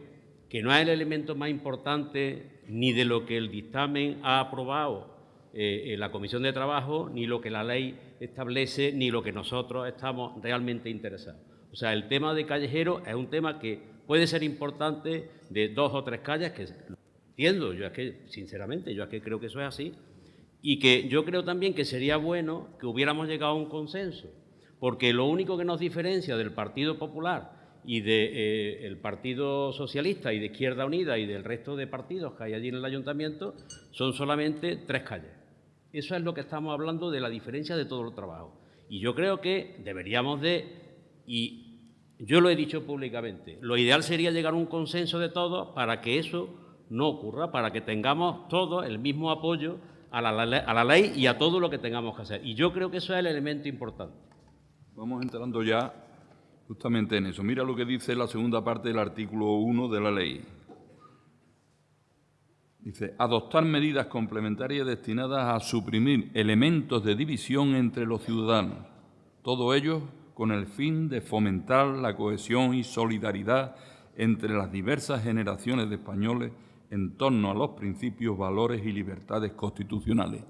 Speaker 4: que no es el elemento más importante ni de lo que el dictamen ha aprobado eh, en la Comisión de Trabajo, ni lo que la ley establece, ni lo que nosotros estamos realmente interesados. O sea, el tema de callejero es un tema que puede ser importante de dos o tres calles, que entiendo, yo es que, sinceramente, yo es que creo que eso es así, y que yo creo también que sería bueno que hubiéramos llegado a un consenso, porque lo único que nos diferencia del Partido Popular y del eh, Partido Socialista y de Izquierda Unida y del resto de partidos que hay allí en el ayuntamiento son solamente tres calles. Eso es lo que estamos hablando de la diferencia de todo el trabajo. Y yo creo que deberíamos de, y yo lo he dicho públicamente, lo ideal sería llegar a un consenso de todos para que eso no ocurra, para que tengamos todos el mismo apoyo a la, ley y a todo lo que tengamos que hacer. Y yo creo que eso es el elemento importante.
Speaker 2: Vamos entrando ya justamente en eso. Mira lo que dice la segunda parte del artículo 1 de la ley. Dice, adoptar medidas complementarias destinadas a suprimir elementos de división entre los ciudadanos, todo ello con el fin de fomentar la cohesión y solidaridad entre las diversas generaciones de españoles en torno a los principios, valores y libertades constitucionales.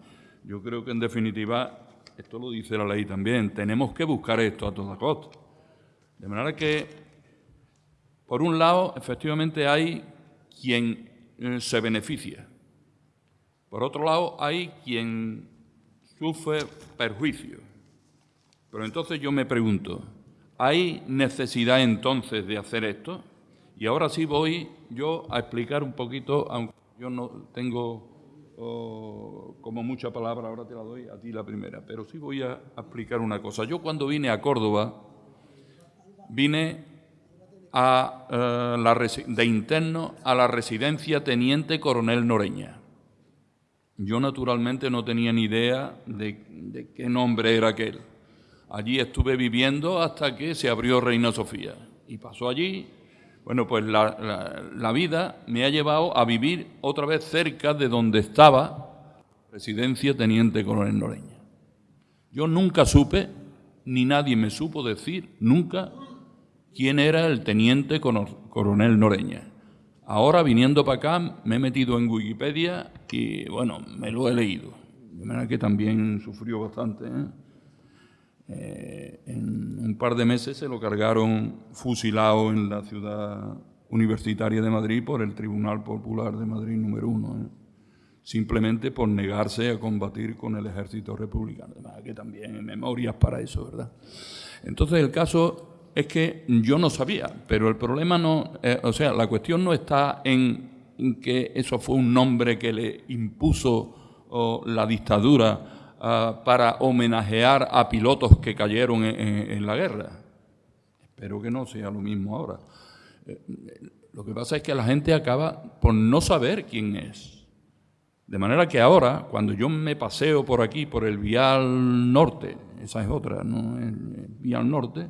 Speaker 2: Yo creo que, en definitiva, esto lo dice la ley también, tenemos que buscar esto a toda costa. De manera que, por un lado, efectivamente hay quien eh, se beneficia. Por otro lado, hay quien sufre perjuicio. Pero entonces yo me pregunto, ¿hay necesidad entonces de hacer esto? Y ahora sí voy yo a explicar un poquito, aunque yo no tengo oh, como mucha palabra, ahora te la doy a ti la primera, pero sí voy a explicar una cosa. Yo cuando vine a Córdoba, vine a, eh, de interno a la residencia Teniente Coronel Noreña. Yo naturalmente no tenía ni idea de, qué nombre era aquel. Allí estuve viviendo hasta que se abrió Reina Sofía. Y pasó allí, bueno, pues la, la vida me ha llevado a vivir otra vez cerca de donde estaba residencia Teniente Coronel Noreña. Yo nunca supe, ni nadie me supo decir, nunca, quién era el teniente coronel Noreña. Ahora, viniendo para acá, me he metido en Wikipedia y, bueno, me lo he leído. De manera que también sufrió bastante. ¿eh? Eh, en un par de meses se lo cargaron fusilado en la ciudad universitaria de Madrid por el Tribunal Popular de Madrid número uno, ¿eh? simplemente por negarse a combatir con el ejército republicano. De manera que también hay memorias para eso, ¿verdad? Entonces el caso es que yo no sabía, pero el problema no, eh, o sea, la cuestión no está en, que eso fue un nombre que le impuso la dictadura ah, para homenajear a pilotos que cayeron en, la guerra. Espero que no sea lo mismo ahora. Eh, lo que pasa es que la gente acaba por no saber quién es. De manera que ahora, cuando yo me paseo por aquí, por el Vial Norte, esa es otra, ¿no? El Vial Norte,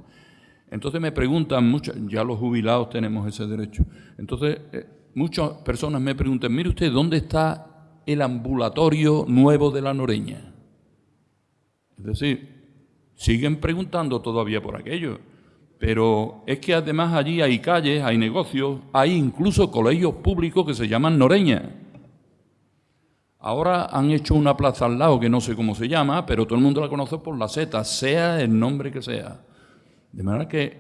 Speaker 2: entonces me preguntan, muchas, ya los jubilados tenemos ese derecho, entonces eh, muchas personas me preguntan, mire usted, ¿dónde está el ambulatorio nuevo de la Noreña? Es decir, siguen preguntando todavía por aquello. Pero es que además allí hay calles, hay negocios, hay incluso colegios públicos que se llaman Noreña. Ahora han hecho una plaza al lado que no sé cómo se llama, pero todo el mundo la conoce por la Z, sea el nombre que sea. De manera que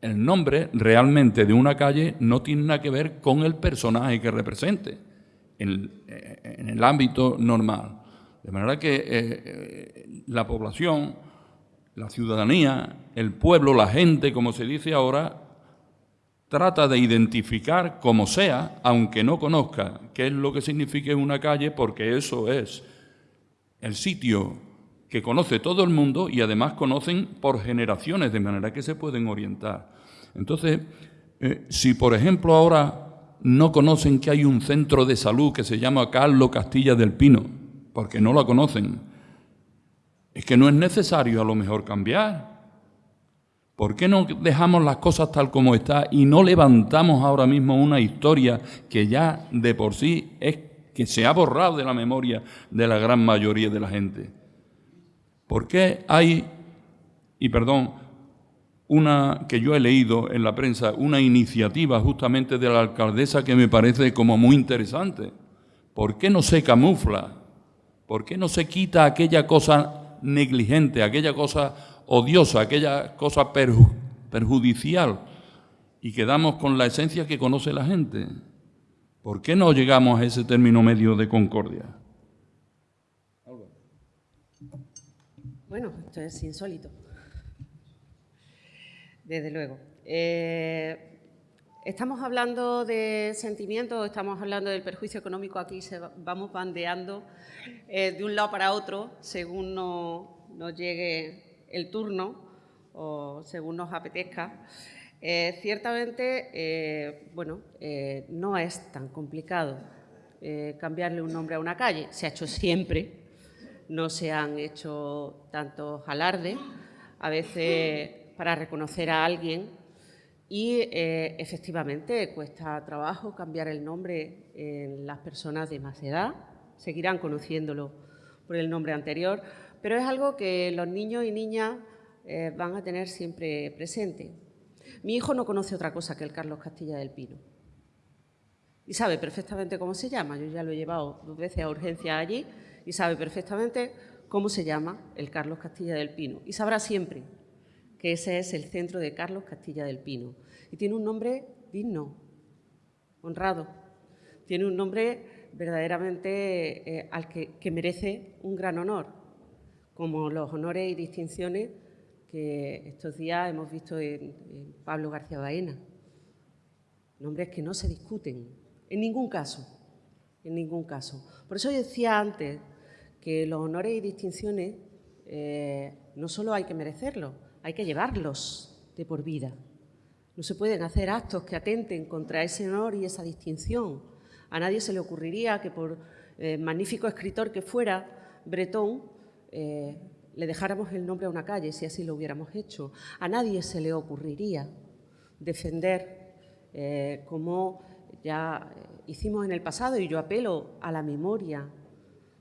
Speaker 2: el nombre realmente de una calle no tiene nada que ver con el personaje que represente en, el ámbito normal. De manera que eh, eh, la población la ciudadanía, el pueblo, la gente, como se dice ahora, trata de identificar como sea, aunque no conozca qué es lo que significa una calle, porque eso es el sitio que conoce todo el mundo y además conocen por generaciones, de manera que se pueden orientar. Entonces, eh, si por ejemplo ahora no conocen que hay un centro de salud que se llama Carlos Castilla del Pino, porque no lo conocen, es que no es necesario a lo mejor cambiar. ¿Por qué no dejamos las cosas tal como está y no levantamos ahora mismo una historia que ya de por sí es que se ha borrado de la memoria de la gran mayoría de la gente? ¿Por qué hay, y perdón, una que yo he leído en la prensa, una iniciativa justamente de la alcaldesa que me parece como muy interesante? ¿Por qué no se camufla? ¿Por qué no se quita aquella cosa negligente, aquella cosa odiosa, aquella cosa perjudicial, y quedamos con la esencia que conoce la gente. ¿Por qué no llegamos a ese término medio de concordia?
Speaker 3: Bueno, esto es insólito. Desde luego. Eh, Estamos hablando de sentimientos, estamos hablando del perjuicio económico, aquí se vamos bandeando eh, de un lado para otro según nos, llegue el turno o según nos apetezca. Eh, ciertamente, eh, bueno, no es tan complicado cambiarle un nombre a una calle, se ha hecho siempre, no se han hecho tantos alardes, a veces para reconocer a alguien y eh, efectivamente cuesta trabajo cambiar el nombre en las personas de más edad, seguirán conociéndolo por el nombre anterior, pero es algo que los niños y niñas eh, van a tener siempre presente. Mi hijo no conoce otra cosa que el Carlos Castilla del Pino y sabe perfectamente cómo se llama. Yo ya lo he llevado dos veces a urgencia allí y sabe perfectamente cómo se llama el Carlos Castilla del Pino y sabrá siempre que ese es el centro de Carlos Castilla del Pino. Y tiene un nombre digno, honrado. Tiene un nombre verdaderamente eh, al que, merece un gran honor, como los honores y distinciones que estos días hemos visto en, Pablo García Baena. Nombres que no se discuten, en ningún caso, en ningún caso. Por eso yo decía antes que los honores y distinciones eh, no solo hay que merecerlos, hay que llevarlos de por vida. No se pueden hacer actos que atenten contra ese honor y esa distinción. A nadie se le ocurriría que por eh, magnífico escritor que fuera, Bretón, eh, le dejáramos el nombre a una calle si así lo hubiéramos hecho. A nadie se le ocurriría defender, eh, como ya hicimos en el pasado, y yo apelo a la memoria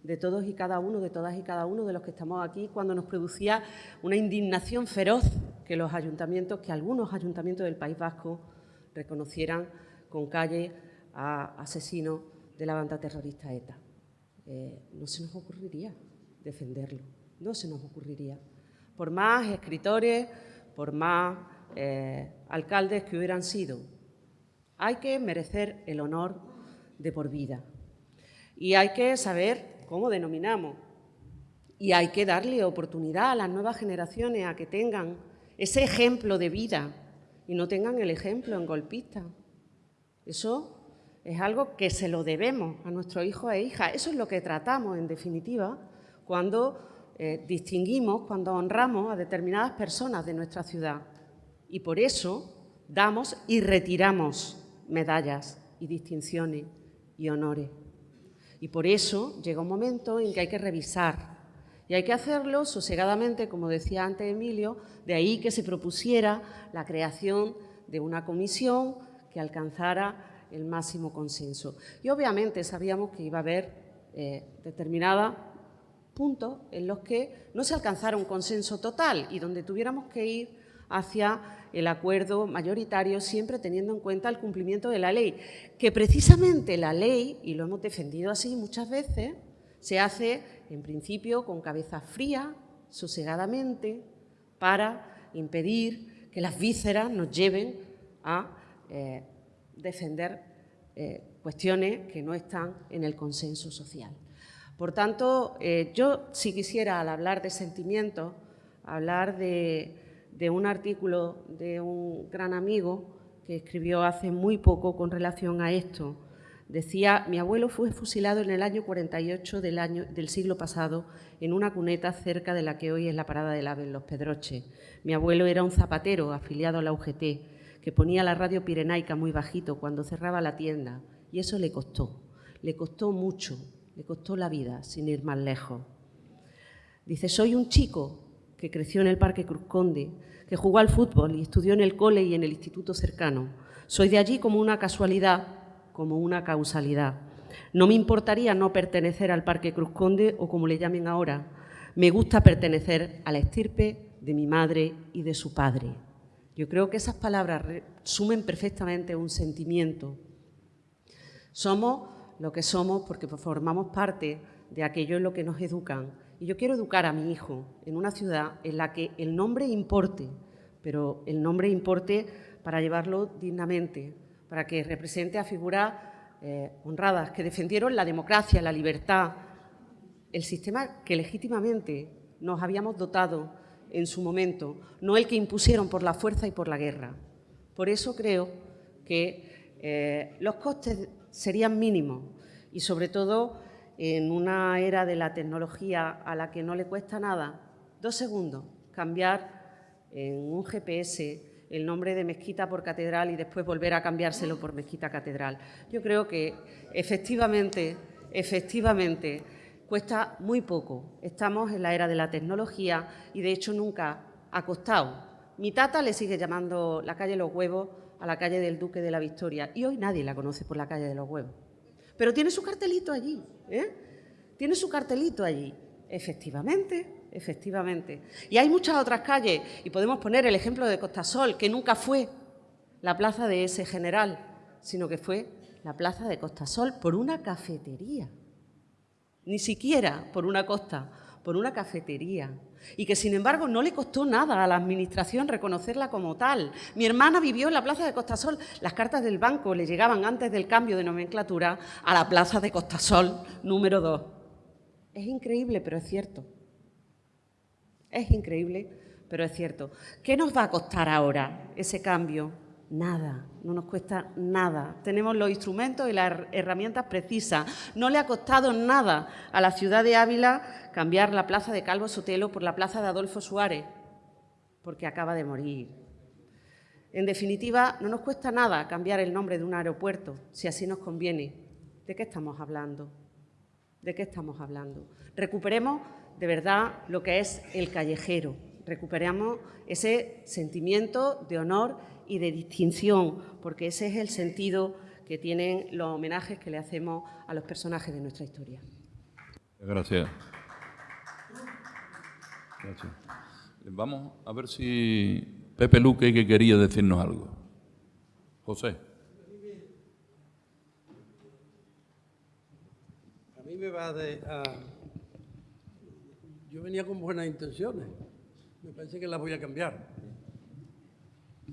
Speaker 3: de todos y cada uno, de todas y cada uno de los que estamos aquí, cuando nos producía una indignación feroz que los ayuntamientos, que algunos ayuntamientos del País Vasco reconocieran con calle a asesinos de la banda terrorista ETA. Eh, no se nos ocurriría defenderlo, no se nos ocurriría. Por más escritores, por más eh, alcaldes que hubieran sido, hay que merecer el honor de por vida. Y hay que saber cómo denominamos. Y hay que darle oportunidad a las nuevas generaciones a que tengan ese ejemplo de vida y no tengan el ejemplo en golpista. Eso es algo que se lo debemos a nuestros hijos e hijas. Eso es lo que tratamos, en definitiva, cuando eh, distinguimos, cuando honramos a determinadas personas de nuestra ciudad. Y por eso damos y retiramos medallas y distinciones y honores. Y por eso llega un momento en que hay que revisar y hay que hacerlo sosegadamente, como decía antes Emilio, de ahí que se propusiera la creación de una comisión que alcanzara el máximo consenso. Y obviamente sabíamos que iba a haber eh, determinados puntos en los que no se alcanzara un consenso total y donde tuviéramos que ir hacia el acuerdo mayoritario, siempre teniendo en cuenta el cumplimiento de la ley, que precisamente la ley, y lo hemos defendido así muchas veces, se hace en principio con cabeza fría, sosegadamente, para impedir que las vísceras nos lleven a eh, defender eh, cuestiones que no están en el consenso social. Por tanto, eh, yo si quisiera, al hablar de sentimientos, hablar de, de un artículo de un gran amigo que escribió hace muy poco con relación a esto. Decía, mi abuelo fue fusilado en el año 48 del, año, del siglo pasado en una cuneta cerca de la que hoy es la parada del AVE en Los Pedroches. Mi abuelo era un zapatero afiliado a la UGT que ponía la radio pirenaica muy bajito cuando cerraba la tienda y eso le costó, le costó mucho, le costó la vida, sin ir más lejos. Dice, soy un chico que creció en el Parque Cruz Conde, que jugó al fútbol y estudió en el cole y en el instituto cercano. Soy de allí como una casualidad, como una causalidad. No me importaría no pertenecer al Parque Cruz Conde o como le llamen ahora. Me gusta pertenecer a la estirpe de mi madre y de su padre. Yo creo que esas palabras resumen perfectamente un sentimiento. Somos lo que somos porque formamos parte de aquello en lo que nos educan y yo quiero educar a mi hijo en una ciudad en la que el nombre importe, pero el nombre importe para llevarlo dignamente, para que represente a figuras eh, honradas que defendieron la democracia, la libertad, el sistema que legítimamente nos habíamos dotado en su momento, no el que impusieron por la fuerza y por la guerra. Por eso creo que eh, los costes serían mínimos y, sobre todo, en una era de la tecnología a la que no le cuesta nada, dos segundos, cambiar en un GPS el nombre de Mezquita por Catedral y después volver a cambiárselo por Mezquita Catedral. Yo creo que efectivamente, efectivamente, cuesta muy poco. Estamos en la era de la tecnología y de hecho nunca ha costado. Mi tata le sigue llamando la calle Los Huevos a la calle del Duque de la Victoria y hoy nadie la conoce por la calle de los Huevos pero tiene su cartelito allí, ¿eh? Tiene su cartelito allí. Efectivamente, efectivamente. Y hay muchas otras calles, y podemos poner el ejemplo de Costasol, que nunca fue la plaza de ese general, sino que fue la plaza de Costasol por una cafetería. Ni siquiera por una costa, por una cafetería y que sin embargo no le costó nada a la Administración reconocerla como tal. Mi hermana vivió en la Plaza de Costasol, las cartas del banco le llegaban antes del cambio de nomenclatura a la Plaza de Costasol número 2. Es increíble, pero es cierto. Es increíble, pero es cierto. ¿Qué nos va a costar ahora ese cambio? Nada, no nos cuesta nada. Tenemos los instrumentos y las herramientas precisas. No le ha costado nada a la ciudad de Ávila cambiar la plaza de Calvo Sotelo por la plaza de Adolfo Suárez, porque acaba de morir. En definitiva, no nos cuesta nada cambiar el nombre de un aeropuerto, si así nos conviene. ¿De qué estamos hablando? ¿De qué estamos hablando? Recuperemos de verdad lo que es el callejero, recuperemos ese sentimiento de honor y de distinción, porque ese es el sentido que tienen los homenajes que le hacemos a los personajes de nuestra historia.
Speaker 2: Gracias. Gracias. Vamos a ver si Pepe Luque que quería decirnos algo. José.
Speaker 7: A mí me va de... Yo venía con buenas intenciones. Me parece que las voy a cambiar.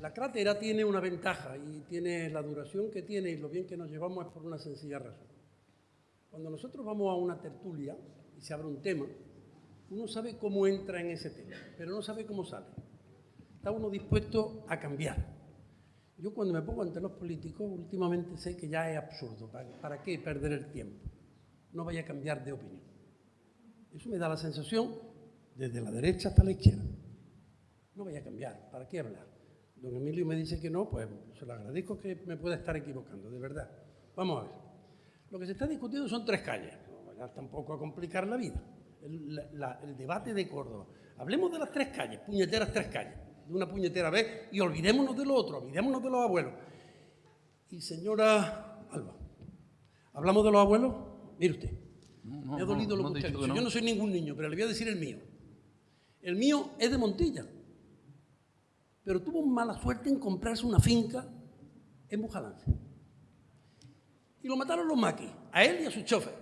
Speaker 7: La crátera tiene una ventaja y tiene la duración que tiene y lo bien que nos llevamos es por una sencilla razón. Cuando nosotros vamos a una tertulia y se abre un tema, uno sabe cómo entra en ese tema, pero no sabe cómo sale. Está uno dispuesto a cambiar. Yo cuando me pongo ante los políticos, últimamente sé que ya es absurdo. ¿Para, qué perder el tiempo? No vaya a cambiar de opinión. Eso me da la sensación desde la derecha hasta la izquierda. No vaya a cambiar. ¿Para qué hablar? Don Emilio me dice que no, pues se lo agradezco que me pueda estar equivocando, de verdad. Vamos a ver. Lo que se está discutiendo son tres calles. No vayas tampoco a complicar la vida. El, la- la- el debate de Córdoba. Hablemos de las tres calles, puñeteras tres calles, de una puñetera vez, y olvidémonos de lo otro, olvidémonos de los abuelos. Y señora Alba, ¿hablamos de los abuelos? Mire usted,
Speaker 2: no,
Speaker 7: me ha dolido
Speaker 2: no,
Speaker 7: lo que usted ha
Speaker 2: dicho.
Speaker 7: Yo no soy ningún niño, pero le voy a decir el mío. El mío es de Montilla, pero tuvo mala suerte en comprarse una finca en Bujalance. Y lo mataron los maquis, a él y a su chofer.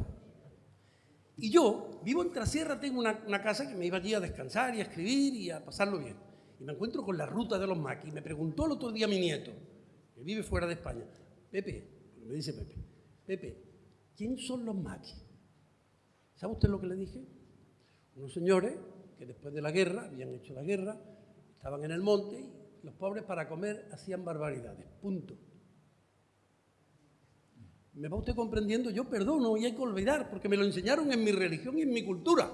Speaker 7: Y yo vivo en Trasierra, tengo una, casa que me iba allí a descansar y a escribir y a pasarlo bien. Y me encuentro con la ruta de los maquis. Me preguntó el otro día mi nieto, que vive fuera de España, Pepe, me dice Pepe, Pepe, ¿quién son los maquis? ¿Sabe usted lo que le dije? Unos señores que después de la guerra, habían hecho la guerra, estaban en el monte y los pobres para comer hacían barbaridades. Punto. ¿Me va usted comprendiendo? Yo perdono y hay que olvidar, porque me lo enseñaron en mi religión y en mi cultura.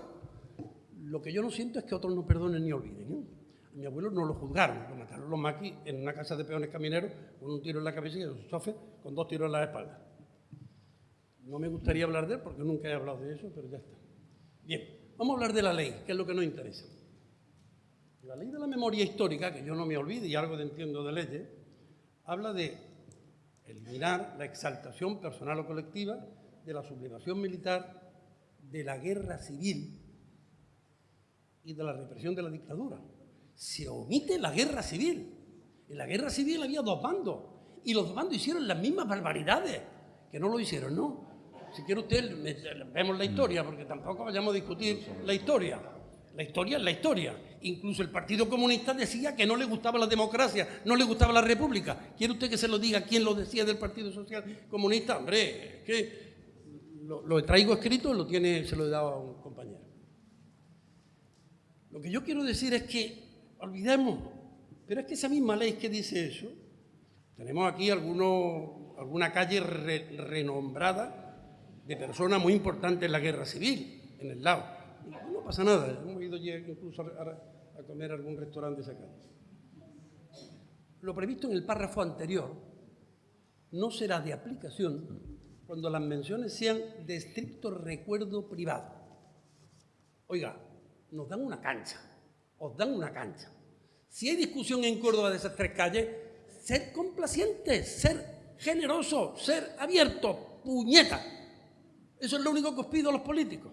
Speaker 7: Lo que yo no siento es que otros no perdonen ni olviden. ¿eh? A mi abuelo no lo juzgaron, lo mataron los maquis en una casa de peones camineros con un tiro en la cabeza y su chofer con dos tiros en la espalda. No me gustaría hablar de él porque nunca he hablado de eso, pero ya está. Bien, vamos a hablar de la ley, que es lo que nos interesa. La ley de la memoria histórica, que yo no me olvide y algo de entiendo de leyes, habla de eliminar la exaltación personal o colectiva de la sublevación militar, de la guerra civil y de la represión de la dictadura. Se omite la guerra civil. En la guerra civil había dos bandos y los dos bandos hicieron las mismas barbaridades, que no lo hicieron, ¿no? Si quiere usted, vemos la historia, porque tampoco vayamos a discutir la historia. La historia es la historia. Incluso el Partido Comunista decía que no le gustaba la democracia, no le gustaba la república. ¿Quiere usted que se lo diga quién lo decía del Partido Social Comunista? Hombre, es que lo, lo traigo escrito, lo tiene, se lo he dado a un compañero. Lo que yo quiero decir es que olvidemos, pero es que esa misma ley que dice eso, tenemos aquí alguno, alguna calle re- renombrada de personas muy importantes en la guerra civil, en el lado. No pasa nada, hemos incluso a, comer a algún restaurante calle. Lo previsto en el párrafo anterior no será de aplicación cuando las menciones sean de estricto recuerdo privado. Oiga, nos dan una cancha, os dan una cancha. Si hay discusión en Córdoba de esas tres calles, ser complacientes, ser generosos, ser abiertos, puñeta. Eso es lo único que os pido a los políticos.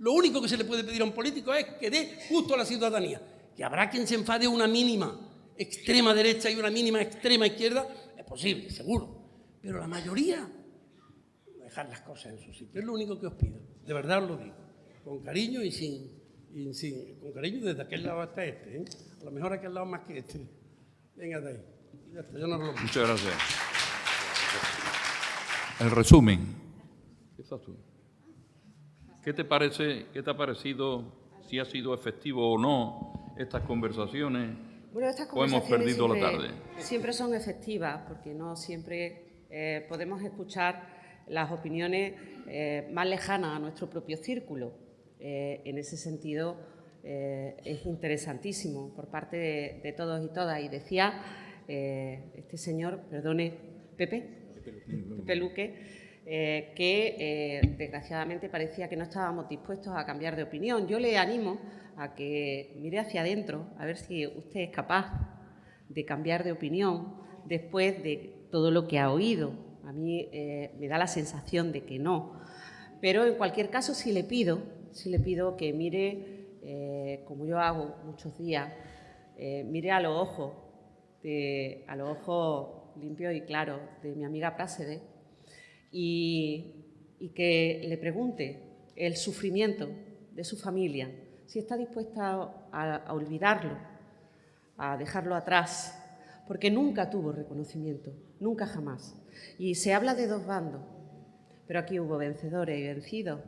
Speaker 7: Lo único que se le puede pedir a un político es que dé justo a la ciudadanía. Que habrá quien se enfade una mínima extrema derecha y una mínima extrema izquierda, es posible, seguro. Pero la mayoría, dejar las cosas en su sitio. Es lo único que os pido. De verdad os lo digo. Con cariño y sin, y sin- con cariño desde aquel lado hasta este. ¿eh? A lo mejor aquel lado más que este. Venga de ahí. Ya está, yo no hablo más.
Speaker 2: Muchas gracias. El resumen. Empiezas tú. ¿Qué te parece, qué te ha parecido, si ha sido efectivo o no estas conversaciones?
Speaker 3: Bueno, estas
Speaker 2: ¿O hemos
Speaker 3: conversaciones
Speaker 2: perdido la
Speaker 3: siempre,
Speaker 2: tarde?
Speaker 3: siempre son efectivas porque no siempre eh, podemos escuchar las opiniones eh, más lejanas a nuestro propio círculo. Eh, en ese sentido, eh, es interesantísimo por parte de, de todos y todas. Y decía eh, este señor, perdone, Pepe, Pepe Luque, eh, que eh, desgraciadamente parecía que no estábamos dispuestos a cambiar de opinión. Yo le animo a que mire hacia adentro, a ver si usted es capaz de cambiar de opinión después de todo lo que ha oído. A mí eh, me da la sensación de que no. Pero en cualquier caso sí le pido, sí le pido que mire, como yo hago muchos días, mire a los ojos, a los ojos limpios y claros de mi amiga Prácedes y, y que le pregunte el sufrimiento de su familia, si está dispuesta a, a olvidarlo, a dejarlo atrás, porque nunca tuvo reconocimiento, nunca jamás. Y se habla de dos bandos, pero aquí hubo vencedores y vencidos.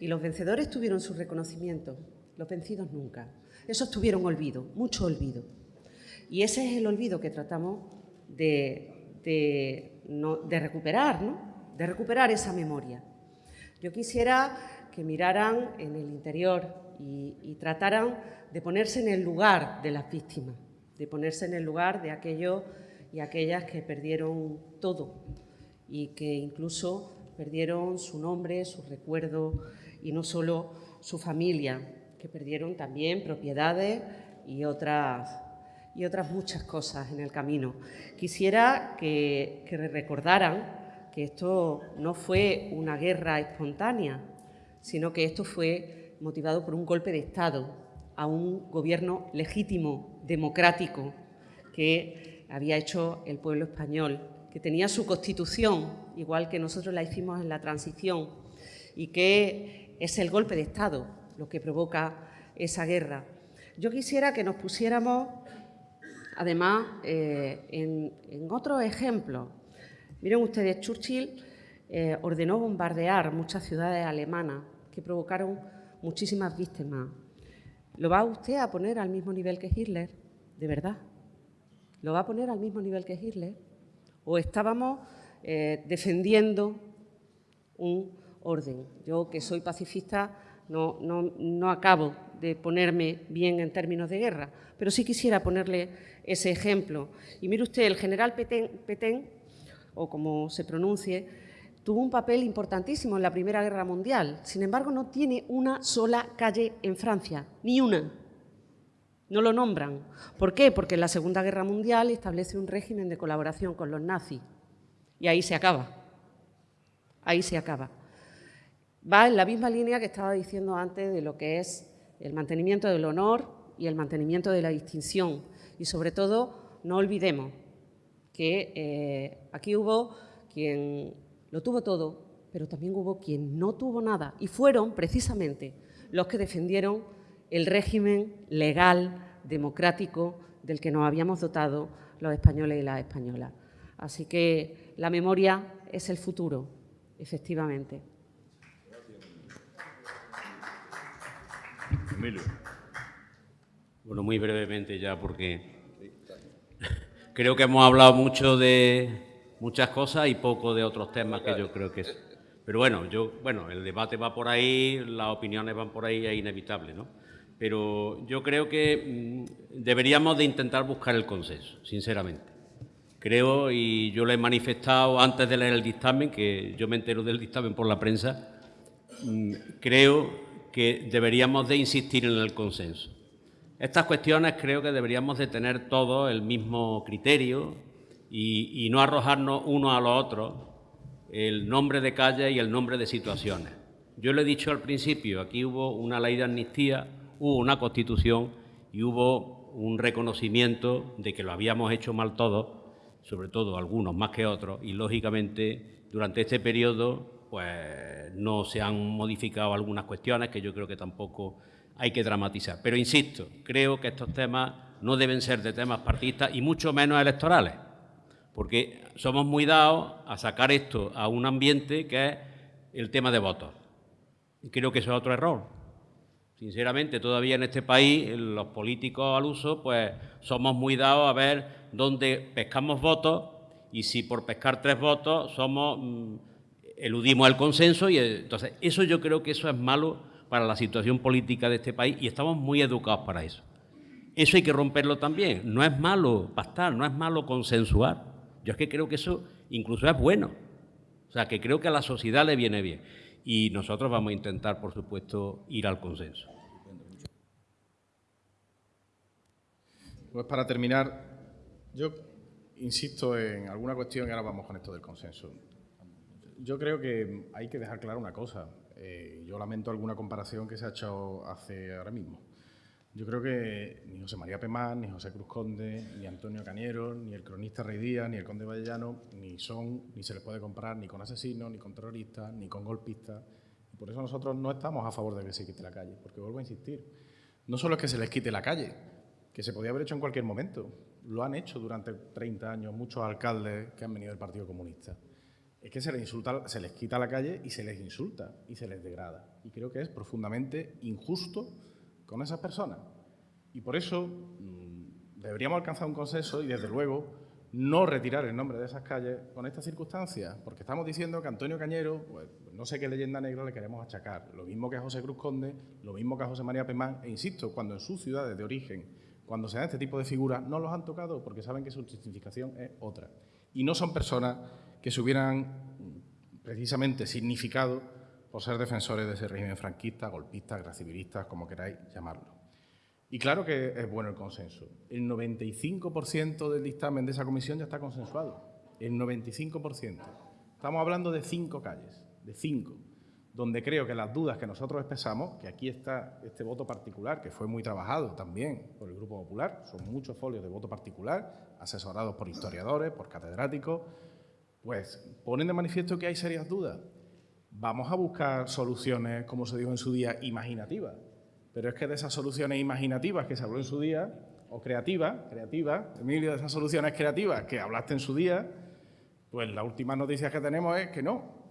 Speaker 3: Y los vencedores tuvieron su reconocimiento, los vencidos nunca. Esos tuvieron olvido, mucho olvido. Y ese es el olvido que tratamos de, de, no- de recuperar, ¿no? De recuperar esa memoria. Yo quisiera que miraran en el interior y, trataran de ponerse en el lugar de las víctimas. de ponerse en el lugar de aquellos y aquellas que perdieron todo y que incluso perdieron su nombre, su recuerdo y no solo su familia, que perdieron también propiedades y otras, y otras muchas cosas en el camino. Quisiera que recordaran que esto no fue una guerra espontánea, sino que esto fue motivado por un golpe de Estado a un gobierno legítimo, democrático, que había hecho el pueblo español, que tenía su constitución, igual que nosotros la hicimos en la transición, y que es el golpe de Estado lo que provoca esa guerra. Yo quisiera que nos pusiéramos, además, eh, en, otro ejemplo. Miren ustedes, Churchill eh, ordenó bombardear muchas ciudades alemanas que provocaron muchísimas víctimas. ¿Lo va usted a poner al mismo nivel que Hitler? ¿De verdad? ¿Lo va a poner al mismo nivel que Hitler? ¿O estábamos eh, defendiendo un orden? Yo, que soy pacifista, no, no, acabo de ponerme bien en términos de guerra, pero sí quisiera ponerle ese ejemplo. Y mire usted, el general Petén, o como se pronuncie, tuvo un papel importantísimo en la Primera Guerra Mundial. Sin embargo, no tiene una sola calle en Francia, ni una. No lo nombran. ¿Por qué? Porque en la Segunda Guerra Mundial establece un régimen de colaboración con los nazis. Y ahí se acaba. Ahí se acaba. Va en la misma línea que estaba diciendo antes de lo que es el mantenimiento del honor y el mantenimiento de la distinción. Y sobre todo, no olvidemos que eh, aquí hubo quien lo tuvo todo, pero también hubo quien no tuvo nada y fueron precisamente los que defendieron el régimen legal, democrático, del que nos habíamos dotado los españoles y las españolas. Así que la memoria es el futuro, efectivamente.
Speaker 4: Bueno, muy brevemente ya, porque creo que hemos hablado mucho de, muchas cosas y poco de otros temas que yo creo que es. Pero bueno, yo, bueno, el debate va por ahí, las opiniones van por ahí, es inevitable, ¿no? Pero yo creo que mm, deberíamos de intentar buscar el consenso, sinceramente. Creo, y yo lo he manifestado antes de leer el dictamen, que yo me entero del dictamen por la prensa, mm, creo que deberíamos de insistir en el consenso. Estas cuestiones creo que deberíamos de tener todos el mismo criterio, y, no arrojarnos uno a los otros el nombre de calle y el nombre de situaciones. Yo le he dicho al principio, aquí hubo una ley de amnistía, hubo una constitución y hubo un reconocimiento de que lo habíamos hecho mal todos, sobre todo algunos más que otros, y lógicamente durante este periodo pues no se han modificado algunas cuestiones que yo creo que tampoco hay que dramatizar. Pero insisto, creo que estos temas no deben ser de temas partidistas y mucho menos electorales porque somos muy dados a sacar esto a un ambiente que es el tema de votos. Y creo que eso es otro error. Sinceramente, todavía en este país, los políticos al uso, pues somos muy dados a ver dónde pescamos votos y si por pescar tres votos somos mm, eludimos el consenso y entonces eso yo creo que eso es malo para la situación política de este país y estamos muy educados para eso. Eso hay que romperlo también. No es malo pactar, no es malo consensuar. Yo es que creo que eso incluso es bueno. O sea, que creo que a la sociedad le viene bien. Y nosotros vamos a intentar, por supuesto, ir al consenso.
Speaker 5: Pues para terminar, yo insisto en alguna cuestión y ahora vamos con esto del consenso. Yo creo que hay que dejar clara una cosa. Eh, yo lamento alguna comparación que se ha hecho hace ahora mismo. Yo creo que ni José María Pemán, ni José Cruz Conde, ni Antonio Cañero, ni el cronista Rey Díaz, ni el conde Vallellano, ni son, ni se les puede comparar ni con asesinos, ni con terroristas, ni con golpistas. Y por eso nosotros no estamos a favor de que se quite la calle, porque vuelvo a insistir, no solo es que se les quite la calle, que se podía haber hecho en cualquier momento, lo han hecho durante 30 años muchos alcaldes que han venido del Partido Comunista. Es que se les, quita la calle y se les insulta y se les degrada. Y creo que es profundamente injusto con esas personas. Y por eso mm, deberíamos alcanzar un consenso y, desde luego, no retirar el nombre de esas calles con estas circunstancias, porque estamos diciendo que Antonio Cañero, pues, no sé qué leyenda negra le queremos achacar, lo mismo que a José Cruz Conde, lo mismo que a José María Pemán, e insisto, cuando en sus ciudades de origen cuando se dan este tipo de figuras, no los han tocado porque saben que su justificación es otra. Y no son personas que se hubieran precisamente significado por ser defensores de ese régimen franquista, golpista, gracivilistas, como queráis llamarlo. Y claro que es bueno el consenso. El 95% del dictamen de esa comisión ya está consensuado. El 95%. Estamos hablando de cinco calles, de cinco donde creo que las dudas que nosotros expresamos, que aquí está este voto particular, que fue muy trabajado también por el Grupo Popular, son muchos folios de voto particular, asesorados por historiadores, por catedráticos, pues ponen de manifiesto que hay serias dudas. Vamos a buscar soluciones, como se dijo en su día, imaginativas. Pero es que de esas soluciones imaginativas que se habló en su día, o creativas, creativas, Emilio, de esas soluciones creativas que hablaste en su día, pues la última noticia que tenemos es que no,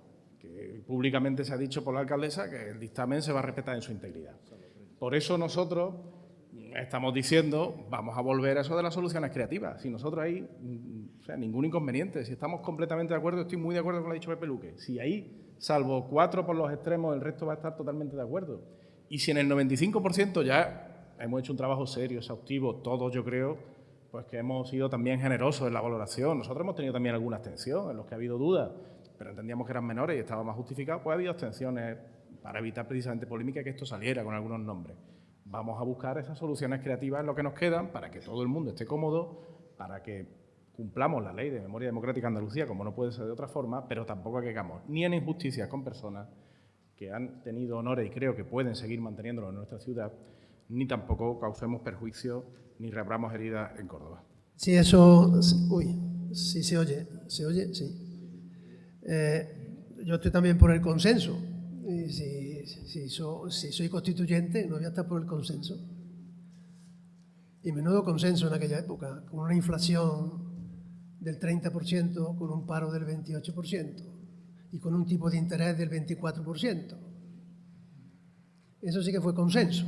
Speaker 5: públicamente se ha dicho por la alcaldesa que el dictamen se va a respetar en su integridad. Por eso nosotros estamos diciendo, vamos a volver a eso de las soluciones creativas. Si nosotros ahí, mm, o sea, ningún inconveniente. Si estamos completamente de acuerdo, estoy muy de acuerdo con lo que ha dicho Pepe Luque. Si ahí, salvo cuatro por los extremos, el resto va a estar totalmente de acuerdo. Y si en el 95% ya hemos hecho un trabajo serio, exhaustivo, todos yo creo, pues que hemos sido también generosos en la valoración. Nosotros hemos tenido también alguna abstención en los que ha habido dudas pero entendíamos que eran menores y estaba más justificado, pues ha habido abstenciones para evitar precisamente polémica que esto saliera con algunos nombres. Vamos a buscar esas soluciones creativas en lo que nos quedan para que todo el mundo esté cómodo, para que cumplamos la ley de memoria democrática Andalucía, como no puede ser de otra forma, pero tampoco caigamos ni en injusticias con personas que han tenido honores y creo que pueden seguir manteniéndolo en nuestra ciudad, ni tampoco causemos perjuicio ni reabramos heridas en Córdoba.
Speaker 6: Sí, eso... Uy, sí se oye, se oye, sí. Eh, yo estoy también por el consenso. Y si, si, soy constituyente, no voy a estar por el consenso. Y menudo consenso en aquella época, con una inflación del 30%, con un paro del 28% y con un tipo de interés del 24%. Eso sí que fue consenso.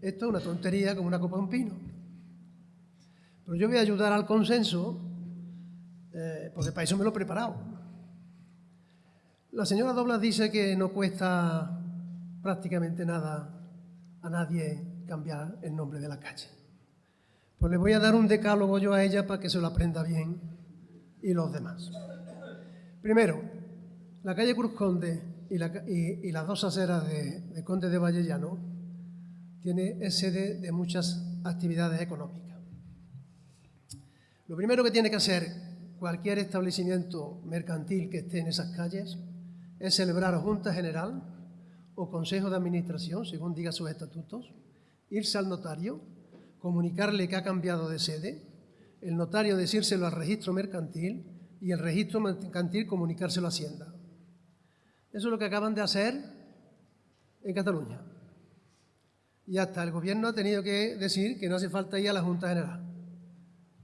Speaker 6: Esto es una tontería como una copa de un pino. Pero yo voy a ayudar al consenso eh, porque para eso me lo he preparado. La señora Doblas dice que no cuesta prácticamente nada a nadie cambiar el nombre de la calle. Pues le voy a dar un decálogo yo a ella para que se lo aprenda bien y los demás. Primero, la calle Cruz Conde y, las dos aceras de, de Conde de Vallellano tiene, sede de muchas actividades económicas. Lo primero que tiene que hacer cualquier establecimiento mercantil que esté en esas calles es celebrar Junta General o Consejo de Administración, según diga sus estatutos, irse al notario, comunicarle que ha cambiado de sede, el notario decírselo al registro mercantil y el registro mercantil comunicárselo a Hacienda. Eso es lo que acaban de hacer en Cataluña. Y hasta el gobierno ha tenido que decir que no hace falta ir a la Junta General,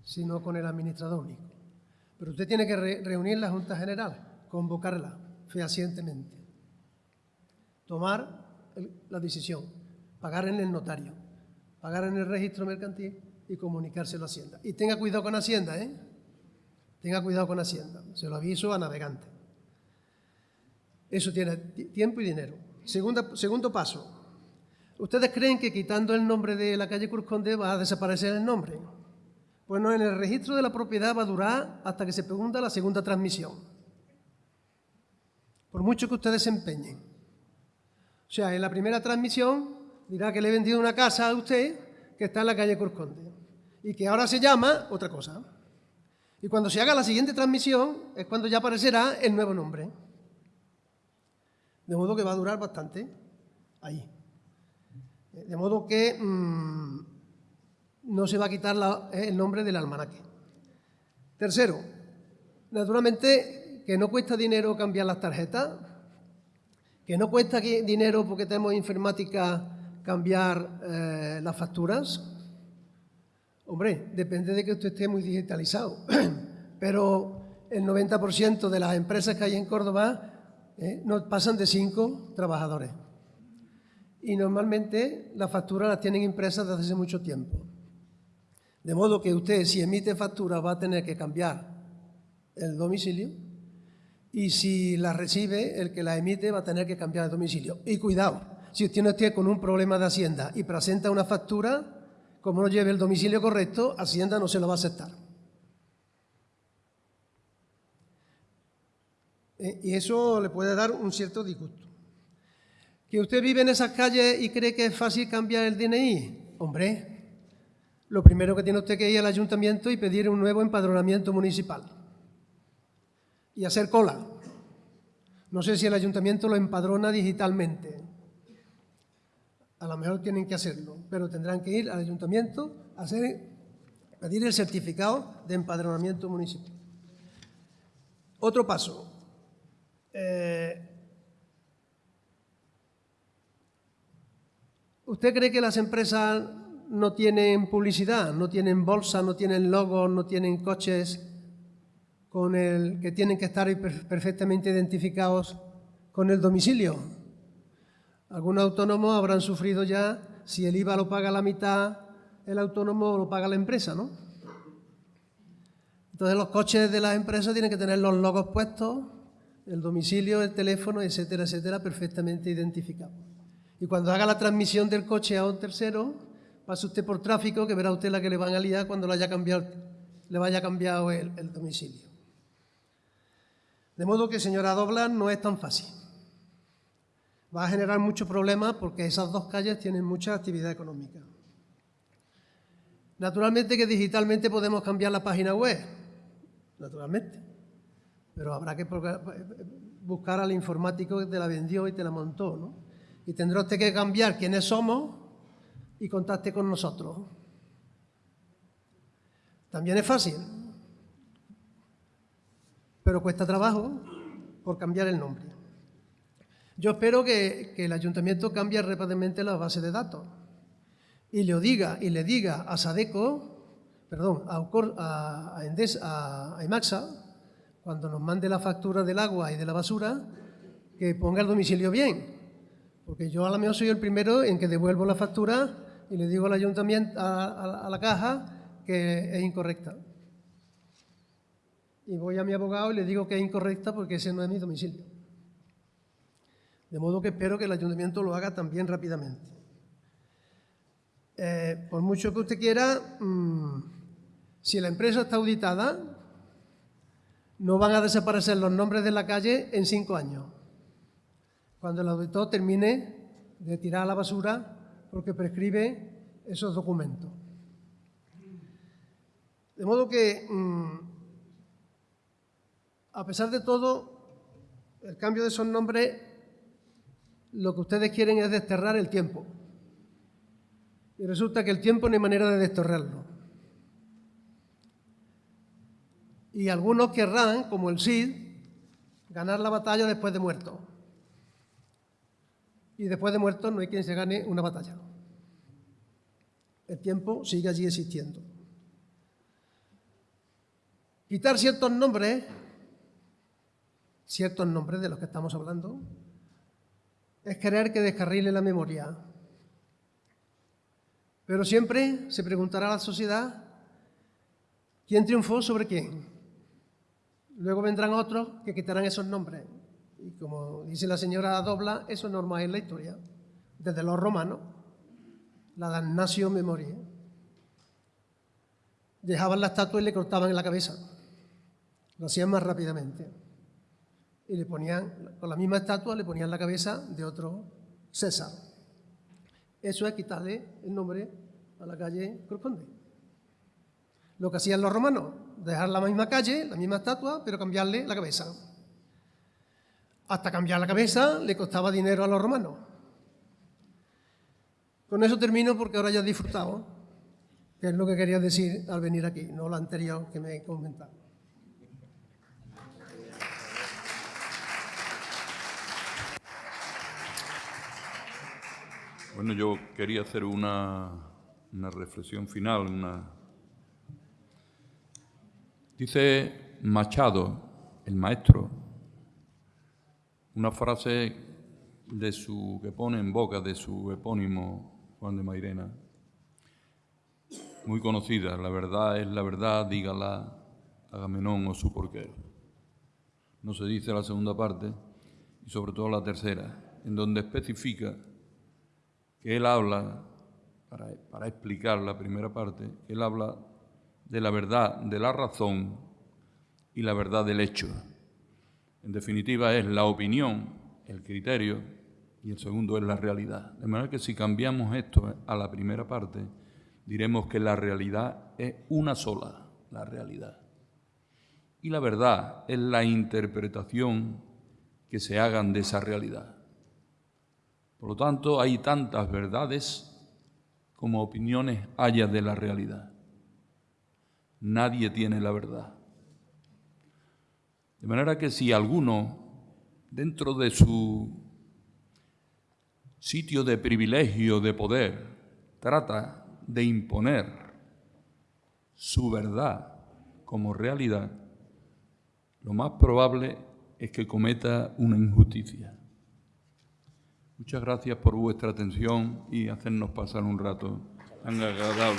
Speaker 6: sino con el administrador único. Pero usted tiene que reunir la Junta General, convocarla fehacientemente, tomar la decisión, pagar en el notario, pagar en el registro mercantil y comunicárselo a Hacienda. Y tenga cuidado con Hacienda, ¿eh? Tenga cuidado con Hacienda, se lo aviso a navegante. Eso tiene tiempo y dinero. segundo paso. ¿Ustedes creen que quitando el nombre de la calle Cruz Conde va a desaparecer el nombre? Bueno, en el registro de la propiedad va a durar hasta que se pregunta la segunda transmisión. Por mucho que ustedes se empeñen. O sea, en la primera transmisión dirá que le he vendido una casa a usted que está en la calle Corconde y que ahora se llama otra cosa. Y cuando se haga la siguiente transmisión es cuando ya aparecerá el nuevo nombre. De modo que va a durar bastante ahí. De modo que mm, no se va a quitar el nombre del almanaque. Tercero, naturalmente que no cuesta dinero cambiar las tarjetas, que no cuesta dinero porque tenemos informática cambiar eh, las facturas. Hombre, depende de que usted esté muy digitalizado, pero el 90% de las empresas que hay en Córdoba eh, no pasan de cinco trabajadores. Y normalmente las facturas las tienen impresas desde hace mucho tiempo. De modo que usted, si emite factura, va a tener que cambiar el domicilio y si la recibe, el que la emite va a tener que cambiar el domicilio. Y cuidado, si usted no esté con un problema de Hacienda y presenta una factura, como no lleve el domicilio correcto, Hacienda no se lo va a aceptar. Eh, y eso le puede dar un cierto disgusto. ¿Que usted vive en esas calles y cree que es fácil cambiar el DNI? Hombre, lo primero que tiene usted que ir al ayuntamiento y pedir un nuevo empadronamiento municipal. Y hacer cola. No sé si el ayuntamiento lo empadrona digitalmente. A lo mejor tienen que hacerlo, pero tendrán que ir al ayuntamiento a hacer, pedir el certificado de empadronamiento municipal. Otro paso. Eh, ¿Usted cree que las empresas no tienen publicidad, no tienen bolsa, no tienen logos, no tienen coches con el que tienen que estar perfectamente identificados con el domicilio? Algunos autónomos habrán sufrido ya si el IVA lo paga la mitad el autónomo lo paga la empresa, ¿no? Entonces los coches de las empresas tienen que tener los logos puestos, el domicilio, el teléfono, etcétera, etcétera, perfectamente identificados. Y cuando haga la transmisión del coche a un tercero, pase usted por tráfico, que verá usted la que le van a liar cuando le haya cambiado, le vaya cambiado el domicilio. De modo que, señora Doblan, no es tan fácil. Va a generar muchos problemas porque esas dos calles tienen mucha actividad económica. Naturalmente que digitalmente podemos cambiar la página web, naturalmente, pero habrá que buscar al informático que te la vendió y te la montó, ¿no? Y tendrá usted que cambiar quiénes somos y contacte con nosotros. También es fácil, pero cuesta trabajo por cambiar el nombre. Yo espero que, el ayuntamiento cambie rápidamente la base de datos y le diga, y le diga a Sadeco, perdón, a, a, a, a Emaxa, cuando nos mande la factura del agua y de la basura, que ponga el domicilio bien. Porque yo a lo mejor soy el primero en que devuelvo la factura y le digo al ayuntamiento, a, la caja, que es incorrecta. Y voy a mi abogado y le digo que es incorrecta porque ese no es mi domicilio. De modo que espero que el ayuntamiento lo haga también rápidamente. Eh, por mucho que usted quiera, mm, si la empresa está auditada, no van a desaparecer los nombres de la calle en cinco años. Cuando el auditor termine de tirar a la basura porque prescribe esos documentos. De modo que, mm, a pesar de todo, el cambio de esos nombres lo que ustedes quieren es desterrar el tiempo. Y resulta que el tiempo no hay manera de desterrarlo. Y algunos querrán, como el Cid, ganar la batalla después de muerto. Y después de muerto no hay quien se gane una batalla. El tiempo sigue allí existiendo. Quitar ciertos nombres, ciertos nombres de los que estamos hablando, es querer que descarrile la memoria. Pero siempre se preguntará a la sociedad quién triunfó sobre quién. Luego vendrán otros que quitarán esos nombres. Y como dice la señora Dobla, eso es normal en la historia, desde los romanos, la damnatio memoria. Dejaban la estatua y le cortaban en la cabeza. Lo hacían más rápidamente y le ponían, con la misma estatua, le ponían la cabeza de otro César. Eso es quitarle el nombre a la calle corresponde. Lo que hacían los romanos, dejar la misma calle, la misma estatua, pero cambiarle la cabeza. Hasta cambiar la cabeza le costaba dinero a los romanos. Con eso termino porque ahora ya he disfrutado, que es lo que quería decir al venir aquí, no lo anterior que me he comentado.
Speaker 2: Bueno, yo quería hacer una, reflexión final. Dice Machado, el maestro, una frase de su, que pone en boca de su epónimo Juan de Mairena, muy conocida, la verdad es la verdad, dígala Agamenón o su porqué. No se dice la segunda parte y sobre todo la tercera, en donde especifica que él habla para, explicar la primera parte, él habla de la verdad de la razón y la verdad del hecho. En definitiva, es la opinión, el criterio, y el segundo es la realidad. De manera que si cambiamos esto a la primera parte, diremos que la realidad es una sola, la realidad. Y la verdad es la interpretación que se hagan de esa realidad. Por lo tanto, hay tantas verdades como opiniones haya de la realidad. Nadie tiene la verdad. De manera que si alguno, dentro de su sitio de privilegio, de poder, trata de imponer su verdad como realidad, lo más probable es que cometa una injusticia. Muchas gracias por vuestra atención y hacernos pasar un rato tan agradable.